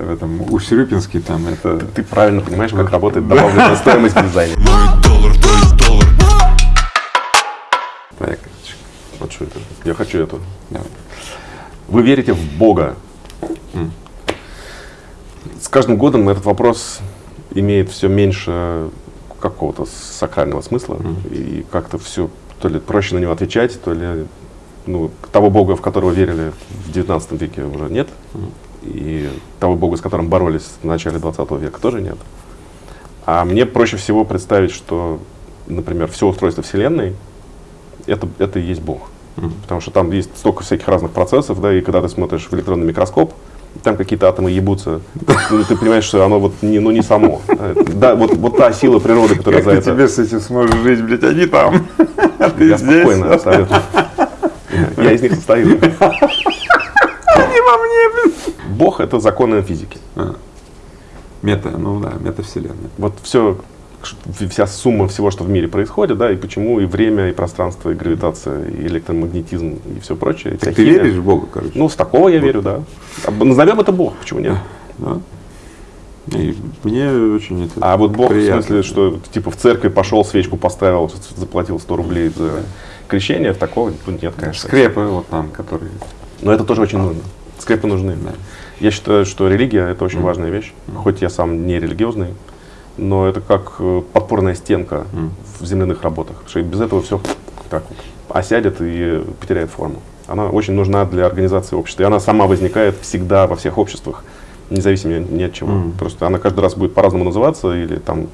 в этом Усть-Рюпинске там это... Ты правильно понимаешь, как работает (laughs) добавленная стоимость в дизайне. Мой доллар, твой доллар Вот что это. Я хочу эту. Вы верите в Бога? С каждым годом этот вопрос имеет все меньше какого-то сакрального смысла. И как-то все то ли проще на него отвечать, то ли ну, того Бога, в которого верили в 19 веке, уже нет. И того Бога, с которым боролись в начале 20 века, тоже нет. А мне проще всего представить, что, например, все устройство Вселенной это, это и есть Бог. Потому что там есть столько всяких разных процессов, да, и когда ты смотришь в электронный микроскоп, там какие-то атомы ебутся, ну, ты понимаешь, что оно вот не, ну, не само. Да, вот, вот та сила природы, которая Как за ты это... тебе с этим сможешь жить, блядь, они там, а (laughs) ты Я здесь. спокойно, абсолютно. Я из них состою. Бог — это законы физики. Мета, ну да, метавселенная. Вот все, вся сумма всего, что в мире происходит, да, и почему и время, и пространство, и гравитация, и электромагнетизм, и все прочее. вся Ты химия. веришь в Бога, короче? Ну, с такого я верю, да. А Назовем это Бог, почему нет? Да? И мне очень это А вот Бог приятно. в смысле, что типа в церкви пошел, свечку поставил, заплатил 100 рублей за крещение, такого тут нет, конечно. Скрепы вот там, которые... Но это тоже очень нужно. Скрепы нужны. Я считаю, что религия это очень важная вещь. Хоть я сам не религиозный, но это как э, подпорная стенка в земляных работах. Потому что без этого все так вот осядет и потеряет форму. Она очень нужна для организации общества. И она сама возникает всегда во всех обществах, независимо ни от чего. Просто она каждый раз будет по-разному называться, или там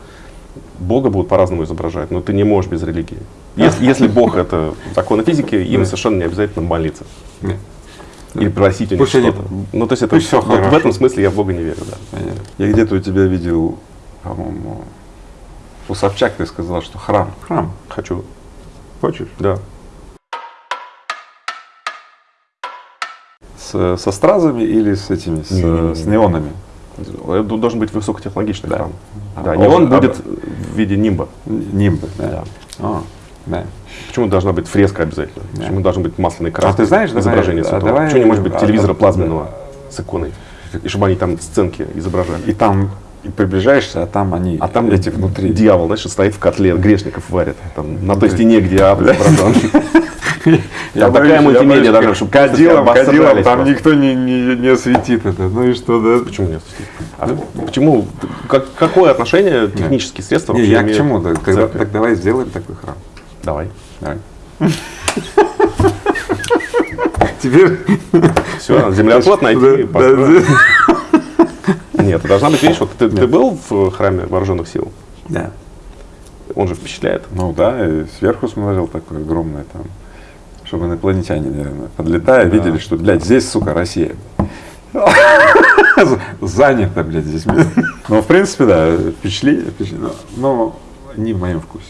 Бога будут по-разному изображать, но ты не можешь без религии. Если, (laughs) если Бог это законы физики, им совершенно не обязательно молиться. Или просить у них что-то. Ну, то есть это вот в этом смысле я в Бога не верю, да. Понятно. Я где-то у тебя видел, по-моему, у Собчак ты сказал, что храм. Храм. Хочу. Хочешь? Да. С, со стразами или с этими, с, Не-не-не. с неонами? Это должен быть высокотехнологичный Да. храм. А, Да, а не он он- а- будет в виде нимба. Нимбы, да. Да. А, да. Почему должна быть фреска обязательно? Почему должен быть масляный краски? А ты знаешь, давай- изображение а святого? давай- Почему не может быть а- телевизора а- плазменного с иконой? И чтобы они там сценки изображали. И там и приближаешься, а там они, А там эти внутри. дьявол, знаешь, стоит в котле, грешников варит. Там, на той стене, где ад изображен. (laughs) Я такая мультимедиа должна, чтобы кадилом, кадилом, там никто не, не, не осветит это. Ну и что, да? Почему нет? А почему? Как, какое отношение технические средства Не, вообще я к чему? Так, тогда, давай сделаем такой храм. Давай. Давай. (laughs) Теперь... Все, землеотвод (laughs) найти. Нет, должна быть, видишь, вот ты, ты был в храме вооруженных сил? Да. Он же впечатляет. Ну да, и сверху смотрел такой огромный там, чтобы инопланетяне, наверное, подлетая, видели, что, блядь, здесь, сука, Россия. Занято, блядь, здесь. Ну, в принципе, да, впечатли, но, не в моем вкусе.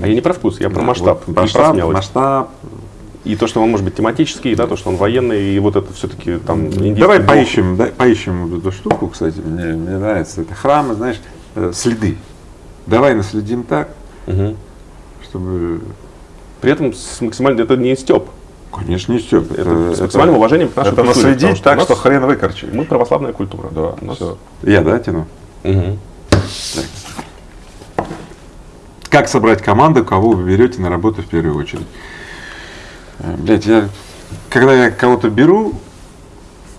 А я не про вкус, я про Да, масштаб. масштаб, масштаб. И то, что он может быть тематический, да, то, что он военный, и вот это все-таки там Давай поищем, да, поищем вот эту штуку, кстати, мне, мне нравится. Это храмы, знаешь, э, следы. Давай наследим так, Мгм. чтобы... При этом с максимально это не степ. Конечно, не Степ. Это, с максимальным уважением к нашей Это культуре, наследить что так, что хрен выкорчишь. Мы православная культура. Да, нас- все. Я, да, тяну? Мгм. Как собрать команду, кого вы берете на работу в первую очередь? Э, Блять, я, когда я кого-то беру,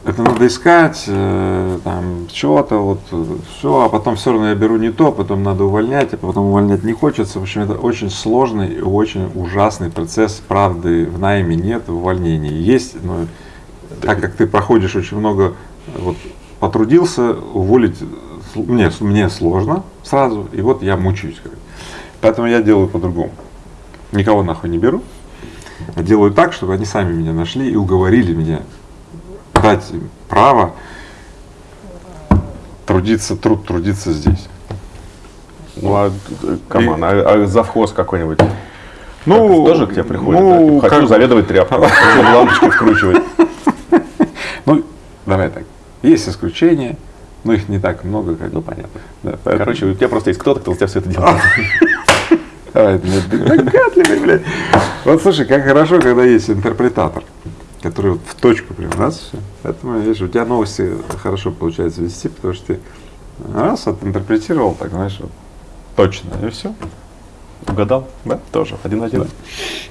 это надо искать, э, там, что-то, вот, все, а потом все равно я беру не то, потом надо увольнять, а потом увольнять не хочется. В общем, это очень сложный и очень ужасный процесс, правды в найме нет, в увольнении есть, но так как ты проходишь очень много, вот, потрудился, уволить мне, мне сложно сразу, и вот я мучаюсь. Поэтому я делаю по-другому. Никого нахуй не беру, делаю так, чтобы они сами меня нашли и уговорили меня дать им право трудиться, труд трудиться здесь. Ну, а, come on, а, а завхоз какой-нибудь? Ну, тоже к тебе приходит, ну, да? Типа, хочу как- заведовать тряпкой, (laughs) хочу лампочки вкручивать. Ну, давай так. Есть исключения, но их не так много, как Ну, понятно. Да, поэтому- Короче, у тебя просто есть кто-то, кто за тебя все это делает. (laughs) Давай, ну, ты догадливый, блядь. Вот слушай, как хорошо, когда есть интерпретатор, который вот в точку прям раз все. Поэтому, видишь, у тебя новости хорошо получается вести, потому что ты раз оtinterпретировал, так знаешь, вот, точно, и все. Угадал? Да, тоже. Один-один.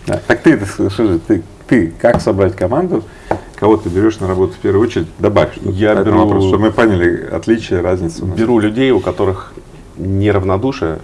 Да. Так ты, же, ты, ты как собрать команду, кого ты берешь на работу в первую очередь, добавь Я беру- вопросу, чтобы мы поняли отличие, разницу. Беру людей, у которых неравнодушие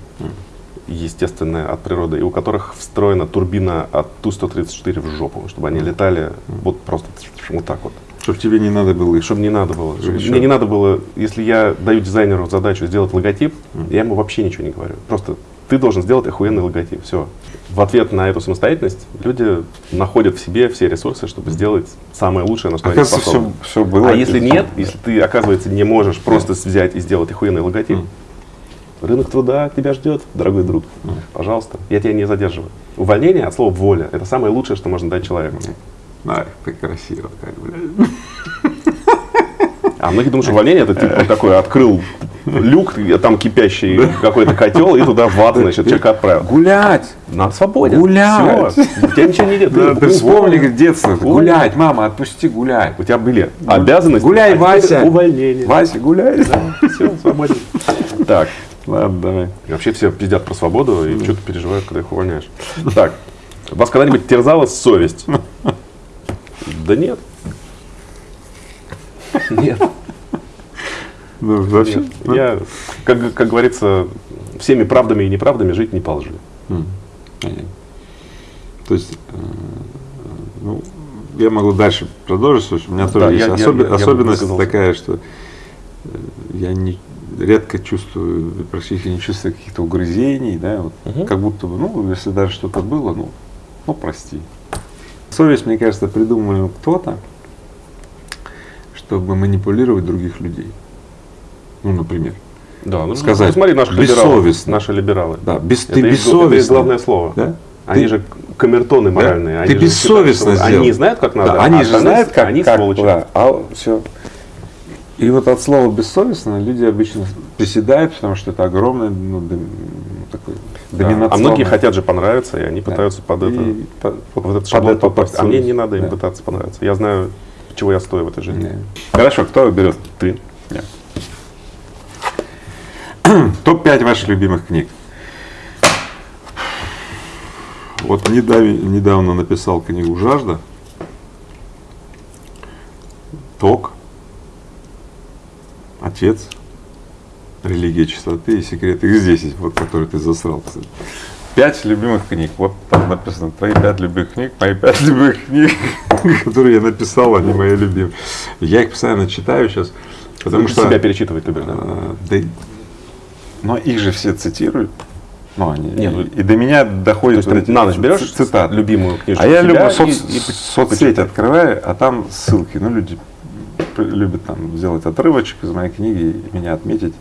естественное от природы, и у которых встроена турбина от Ту-134 в жопу, чтобы они летали вот просто вот так вот. Чтобы тебе не надо было. Чтобы не надо было. чтобы-. Мне не надо было, если я даю дизайнеру задачу сделать логотип, я ему вообще ничего не говорю. Просто ты должен сделать охуенный логотип. Все. В ответ на эту самостоятельность люди находят в себе все ресурсы, чтобы сделать самое лучшее, на что они способны. все, все было. А если нет, если ты, оказывается, не можешь просто взять и сделать охуенный логотип, рынок труда тебя ждет, дорогой друг. Пожалуйста, я тебя не задерживаю. Увольнение от слова воля – это самое лучшее, что можно дать человеку. Ай, как красиво, как, блядь. А многие думают, что увольнение это типа такой открыл люк, там кипящий какой-то котел, и туда ват, значит, человека отправил. Гулять! На свободе. Гулять. Всё. У тебя ничего не идет. Да, ты вспомни, как детство. Уволь. Гулять, мама, отпусти гулять. У тебя были обязанности. Гуляй, Вася. Увольнение. Вася, гуляй. Все, свободен. Так, Ладно, давай. И Вообще все пиздят про свободу и что-то переживают, когда их увольняешь. Так, вас когда-нибудь терзала совесть? Да нет. Нет. Ну, вообще, нет. Я, как, как говорится, всеми правдами и неправдами жить не по лжи. Понятно. То есть, э, ну, я могу дальше продолжить, у меня тоже Да, есть я- я- особи- я бы особенность такая, что э, я не, редко чувствую, практически не чувствую каких-то угрызений, да, вот, Мгм. как будто бы, ну, если даже что-то было, ну, ну, прости. Совесть, мне кажется, придумал кто-то, чтобы манипулировать других людей. Ну, например. Да, ну, Сказать, ну, смотри, наши либералы. бессовестно. Наши либералы. Да, без, Это ты их- это бессовестно. главное слово. Да? Они Ты- же камертоны моральные. Они Ты же бессовестно считают, сделал. Они знают, как надо. Да, они а же знают, как, Они как, сволочи. да, а все. И вот от слова бессовестно люди обычно приседают, потому что это огромное, ну, дом- ну, такой Да. А многие хотят же понравиться, и они Да. пытаются под это, И по- вот в этот под шаблон это попасть. А мне не надо им Да. пытаться понравиться. Я знаю, чего я стою в этой жизни. Да. Хорошо, кто берет? Ты. (clears throat) Топ-5 ваших любимых книг. Вот недавно написал книгу «Жажда». Ток. Отец. Религия чистоты и секреты. Их здесь есть, вот, который ты засрал, кстати. Пять любимых книг. Вот там написано, твои пять любимых книг, мои пять любимых книг, (laughs) которые я написал, они мои любимые. Я их постоянно читаю сейчас, потому что... себя перечитывать любишь, да? А, да, но их же все цитируют. Ну, они, Нет, ну, и, до меня доходит То есть ты на ночь берешь цитат. любимую книжку А я люблю соц, и соцсеть открываю, а там ссылки. Ну, люди любят там сделать отрывочек из моей книги, и меня отметить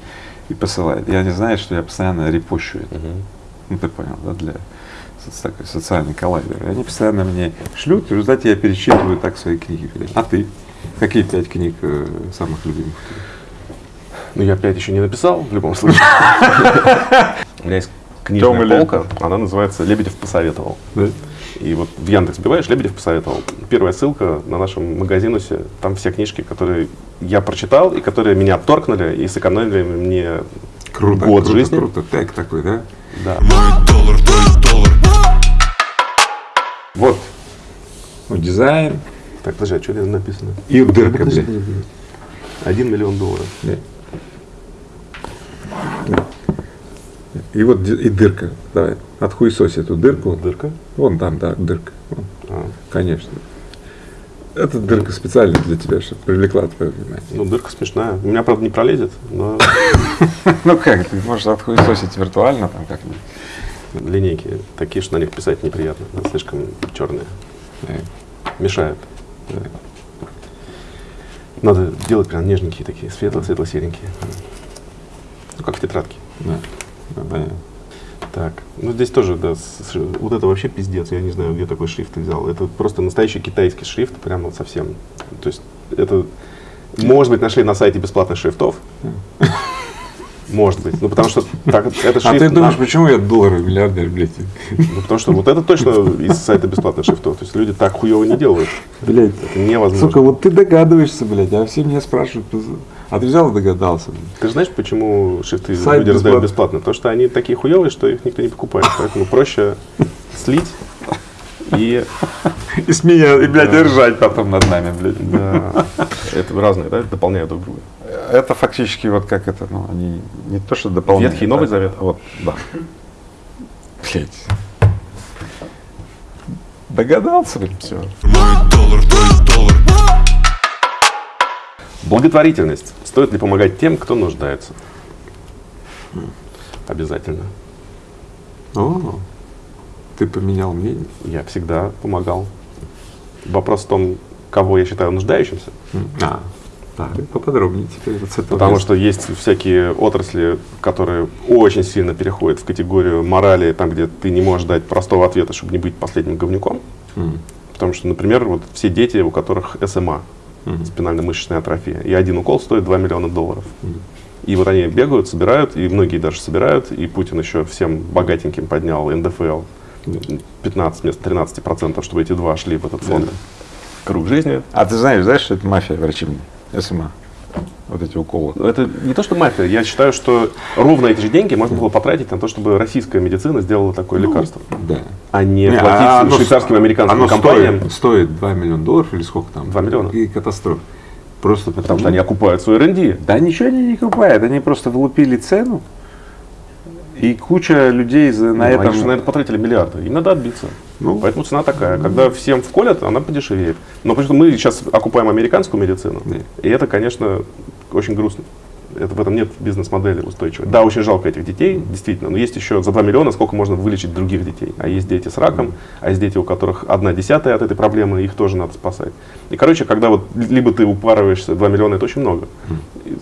и посылают. И они знают, что я постоянно репощу это. Мгм. Ну, ты понял, да, для такой социальный коллайдер. И они постоянно мне шлют, и в результате я перечитываю так свои книги. А ты? Какие пять книг э, самых любимых? Ну, я опять еще не написал, в любом случае. (laughs) У меня есть книжная полка, она называется «Лебедев посоветовал». Да? И вот в Яндекс вбиваешь, Лебедев посоветовал. Первая ссылка на нашем магазинусе, там все книжки, которые я прочитал и которые меня отторкнули и сэкономили мне Круто, год круто, жизни. круто. Так такой, да? Да. Мой доллар, твой доллар Вот. Ну, дизайн, Так, подожди, а что здесь написано? И дырка, блядь. Один миллион долларов. И вот и дырка. Давай, отхуесось эту дырку. Дырка? Вон там, да, дырка. Вон, А, конечно. Эта дырка специально для тебя, чтобы привлекла твое внимание. ну, дырка смешная. У меня, правда, не пролезет, но (laughs) Ну как, ты можешь отхуесосить виртуально там как-нибудь. линейки такие, что на них писать неприятно. слишком черные. Э, Мешают. Надо делать прям нежненькие такие, светло-светло-серенькие. Ну, как в тетрадке. Да, да, понятно. Так, ну здесь тоже, да, с- вот это вообще пиздец, я не знаю, где такой шрифт ты взял. Это просто настоящий китайский шрифт, прям вот совсем. То есть это, может быть, нашли на сайте бесплатных шрифтов. (laughs) Может быть, ну потому что так, это шрифт... А ты думаешь, почему я долларовый миллиардер, блядь? ну, потому что вот это точно из сайта бесплатных шрифтов. То есть люди так хуево не делают. Блядь, Это невозможно. сука, вот ты догадываешься, блядь, а все меня спрашивают, а ты взял и догадался. Ты же знаешь, почему шрифты Сайт люди раздают бесплатно. бесплатно? Потому что они такие хуевые, что их никто не покупает. Поэтому проще слить и И смеяться, и, блядь, и ржать потом над нами, блядь. да, это разные, да, дополняют друг друга. Это фактически вот как это, ну, они не то, что дополняют. Ветхий и Новый а- Завет? Вот, да. Блядь. Догадался, блядь, все. Мой доллар, твой доллар Благотворительность. Стоит ли помогать тем, кто нуждается? Обязательно. О, ты поменял мнение. Я всегда помогал. Вопрос в том, кого я считаю нуждающимся. А, так, поподробнее теперь вот с этого Потому места. что есть всякие отрасли, которые очень сильно переходят в категорию морали, там, где ты не можешь дать простого ответа, чтобы не быть последним говнюком. М. Потому что, например, вот все дети, у которых СМА, спинально-мышечная атрофия, и один укол стоит 2 миллиона долларов. И вот они бегают, собирают, и многие даже собирают, и Путин еще всем богатеньким поднял НДФЛ 15 вместо 13 процентов, чтобы эти два шли в этот фонд. Круг жизни. А ты знаешь, знаешь, что это мафия врачебная? СМА. Вот эти уколы. Это не то, что мафия. Я считаю, что ровно эти же деньги можно было потратить на то, чтобы российская медицина сделала такое лекарство, Да. а не, Не, платить а оно швейцарским американским оно компаниям, Стоит, стоит 2 миллиона долларов или сколько там? 2 миллиона. И катастрофа. Просто потому что они окупают свой РНД. Да ничего они не купают, они просто влупили цену. И куча людей за, на Ну, этом... Они же на это потратили миллиарды. Им надо отбиться. Ну. Поэтому цена такая. Когда всем вколят, она подешевеет. Но потому что мы сейчас окупаем американскую медицину, Да. и это, конечно, очень грустно. Это, в этом нет бизнес-модели устойчивой. Да, очень жалко этих детей, действительно. Но есть еще за 2 миллиона сколько можно вылечить других детей. А есть дети с раком, а есть дети, у которых одна десятая от этой проблемы, их тоже надо спасать. И, короче, когда вот либо ты упарываешься, 2 миллиона это очень много,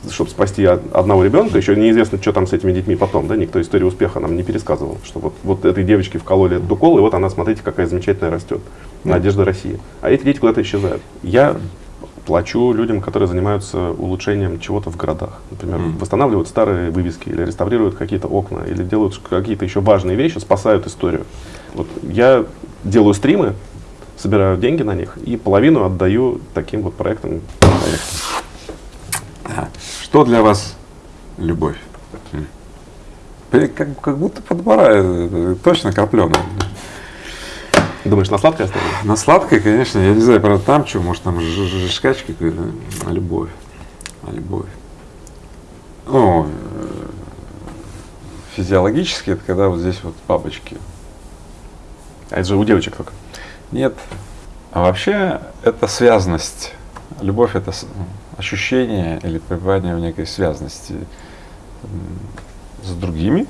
чтобы спасти од- одного ребенка, еще неизвестно, что там с этими детьми потом, да, никто историю успеха нам не пересказывал, что вот, вот этой девочке вкололи этот укол, и вот она, смотрите, какая замечательная растет. Надежда России. А эти дети куда-то исчезают. Я плачу людям, которые занимаются улучшением чего-то в городах. Например, восстанавливают старые вывески, или реставрируют какие-то окна, или делают какие-то еще важные вещи, спасают историю. Вот я делаю стримы, собираю деньги на них и половину отдаю таким вот проектам. Что для вас любовь? Как, как будто подбора, э, точно крапленая. Думаешь, на сладкое оставили? На сладкое, конечно, я не знаю, правда, там что, может, там ж- ж- жишкач какой-то, а любовь. А любовь. Ну, э, физиологически это когда вот здесь вот бабочки. А это же у девочек только. Нет. А вообще это связность. Любовь это ощущение или пребывание в некой связности с другими,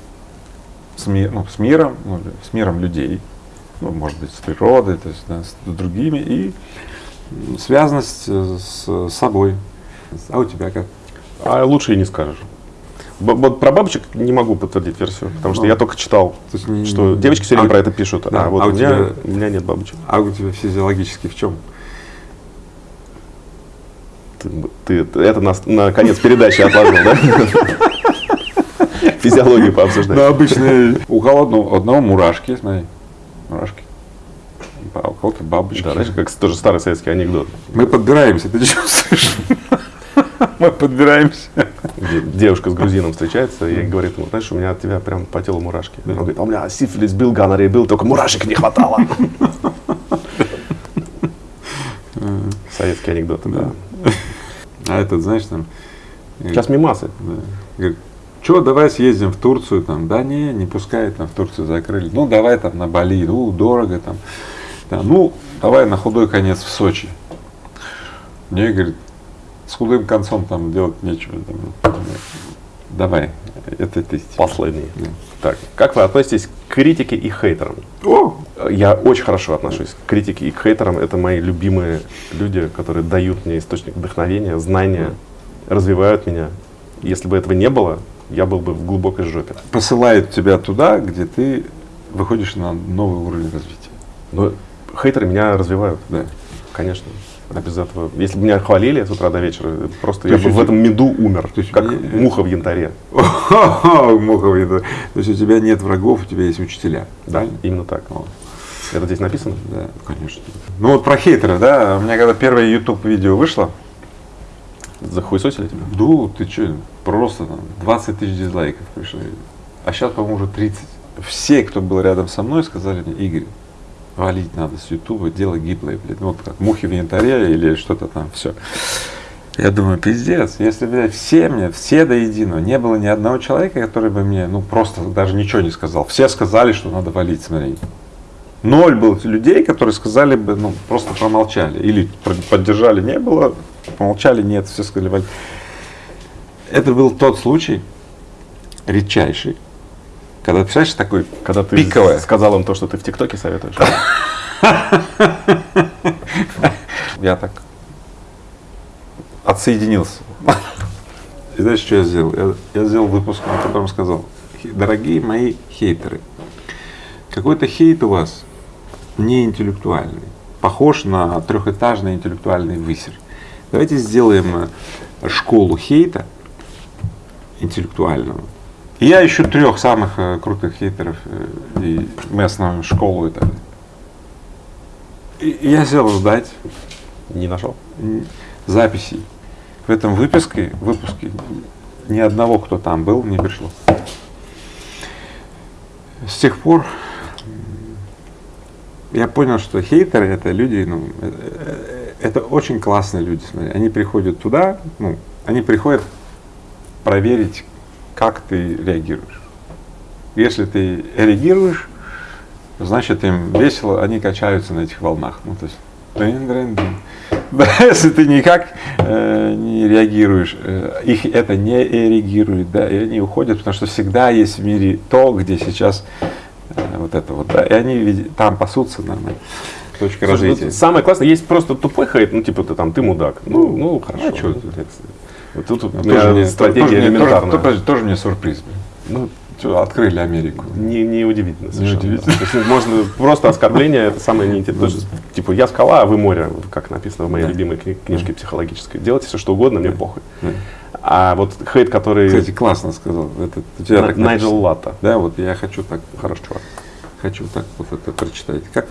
с, ну, миром, ну, с миром людей, ну, может быть, с природой, то есть да, с другими и Связанность э, с собой. А у тебя как? А лучше и не скажешь. Б- Вот про бабочек не могу подтвердить версию, потому что Ну. я только читал, То есть не- что девочки все время а- про это пишут, да, а вот а у, меня, тебя- у меня нет бабочек. А у тебя физиологически в чем? Ты, ты это на, на конец передачи отложил, да? (laughs) Физиологию пообсуждать. Да, обычно у холодного одного мурашки, смотри, мурашки. А у кого-то бабочки. Да, знаешь, как тоже старый советский анекдот. Мы подбираемся, ты чувствуешь? (laughs) Мы подбираемся. девушка с грузином встречается и говорит ему, знаешь, у меня от тебя прям по телу мурашки. Он говорит, а у меня сифилис был, гонорея был, только мурашек не хватало. (laughs) Советские анекдоты, да. А этот, знаешь, там, Сейчас мимасы. да, что, давай съездим в Турцию, там, да не, не пускают, там, в Турцию закрыли, ну, давай там на Бали, ну, дорого там, Да, ну, давай на худой конец в Сочи. Мне, говорит, с худым концом там делать нечего, там, давай, это ты. Последние. Да. Так, как вы относитесь к критике и хейтерам? О, Я очень хорошо отношусь к критике и к хейтерам. Это мои любимые люди, которые дают мне источник вдохновения, знания, развивают меня. Если бы этого не было, я был бы в глубокой жопе. посылает тебя туда, где ты выходишь на новый уровень развития. Но хейтеры меня развивают, Да. конечно. А без этого, если бы меня хвалили с утра до вечера, просто То я бы в этом меду умер, то есть как мне- муха в янтаре. (laughs) Мухов, это- То есть у тебя нет врагов, у тебя есть учителя. Да, именно так. Это здесь написано? Да, конечно. Ну вот про хейтеров, да, у меня когда первое YouTube видео вышло, Захуесосили тебя? ну ты что, просто там 20 тысяч дизлайков пришло. А сейчас, по-моему, уже 30. Все, кто был рядом со мной, сказали мне, Игорь, валить надо с Ютуба, дело гиблое, блядь. Ну, вот как мухи в янтаре или что-то там, все. Я думаю, пиздец, если, блядь, все мне, все до единого, не было ни одного человека, который бы мне, ну, просто даже ничего не сказал. Все сказали, что надо валить, смотри. Ноль было людей, которые сказали бы, ну, просто промолчали. Или поддержали, не было, помолчали, нет, все сказали валить. Это был тот случай, редчайший, когда, ты представляешь, такой Когда ты Пиковая. сказал им то, что ты в ТикТоке советуешь. Я так отсоединился. И знаешь, что я сделал? Я, я сделал выпуск, на котором сказал, «Хе- дорогие мои хейтеры, какой-то хейт у вас не интеллектуальный, похож на трехэтажный интеллектуальный высер. Давайте сделаем э, школу хейта интеллектуального. И я ищу трех самых э, крутых хейтеров, э, и основываем школу и так далее. И я сел ждать, Не нашел? записей. В этом выпуске, выпуске ни одного, кто там был, не пришло. С тех пор я понял, что хейтеры это люди, ну, э, это очень классные люди. Смотри. Они приходят туда, ну, они приходят проверить, как ты реагируешь. Если ты реагируешь, значит им весело, они качаются на этих волнах. Ну, то есть, дын, дын, дын. (laughs) Да, если ты никак э, не реагируешь, э, их это не реагирует, да, и они уходят, потому что всегда есть в мире то, где сейчас э, вот это вот, да, и они там пасутся нормально. Точка Слушай, развития. вот самое классное, есть просто тупой хейт, ну типа ты там, ты мудак. Ну, ну хорошо. а чё ну, это- Вот тут вот у Ну, меня тоже мне- стратегия тоже элементарная. Тоже, тоже- тоже мне сюрприз. Ну, Чё, открыли Америку. не, не удивительно совершенно. удивительно. да. То есть можно просто оскорбление, это самое неинтересное. Что, Типа, я скала, а вы море, как написано в моей Да. любимой кни- книжке психологической. Делайте все, что угодно, мне похуй. А вот хейт, который Кстати, классно сказал. Это, у тебя так Найджел. Латта. Да, вот я хочу так, Хороший чувак. хочу так вот это прочитать. Как?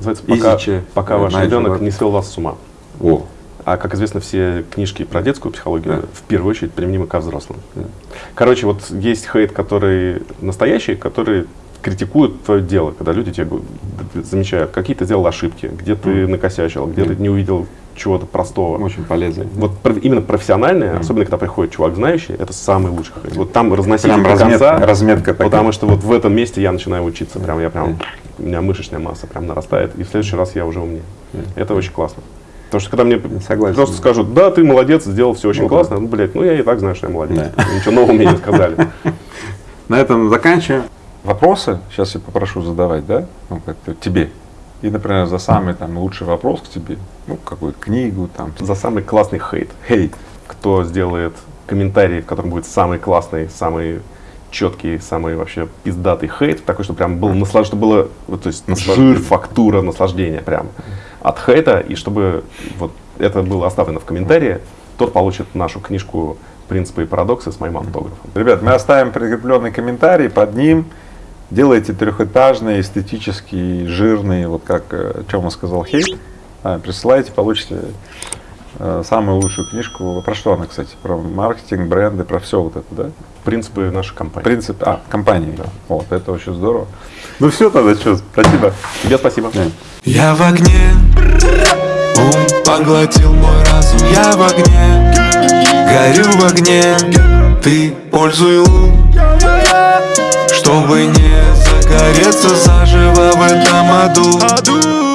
Называется «Пока, пока ваш Найджел ребенок Латта. не свел вас с ума». О, А как известно, все книжки про детскую психологию Да. в первую очередь применимы ко взрослым. Короче, вот есть хейт, который настоящий, который критикует твое дело, когда люди тебе замечают, какие ты сделал ошибки, где ты накосячил, где ты не увидел чего-то простого. очень полезно. Вот именно профессиональные, особенно когда приходит чувак знающий, это самый лучший хейт. Вот там разносить Прям до разметка, конца, разметка такая. потому что вот в этом месте я начинаю учиться. Прям я прям, у меня мышечная масса прям нарастает, и в следующий раз я уже умнее. Это очень классно. Потому что когда мне Согласен. просто скажут, да, ты молодец, сделал все очень Ну да. классно, ну, блядь, ну я и так знаю, что я молодец. Ничего нового мне не сказали. (laughs) На этом заканчиваем. Вопросы сейчас я попрошу задавать, да? Ну, тебе. И, например, за самый там лучший вопрос к тебе, ну, какую-то книгу, там, За самый классный хейт. Хейт. Кто сделает комментарий, в котором будет самый классный, самый четкий, самый вообще пиздатый хейт, такой, что прям был наслаж... что было, вот, то есть жир, фактура, наслаждение прям от хейта, и чтобы вот это было оставлено в комментарии, тот получит нашу книжку «Принципы и парадоксы» с моим автографом. Ребят, мы оставим прикрепленный комментарий под ним. Делайте трехэтажный, эстетический, жирный, вот как э, чем сказал Хейт. А, присылайте, получите самую лучшую книжку. Про что она, кстати? Про маркетинг, бренды, про все вот это, да? Принципы нашей компании. Принцип, а, компании. Вот, это очень здорово. Ну все тогда, что, спасибо. Тебе спасибо. Я в огне, ум Поглотил мой разум Я в огне Горю в огне Ты пользуй ум Чтобы не загореться заживо в этом аду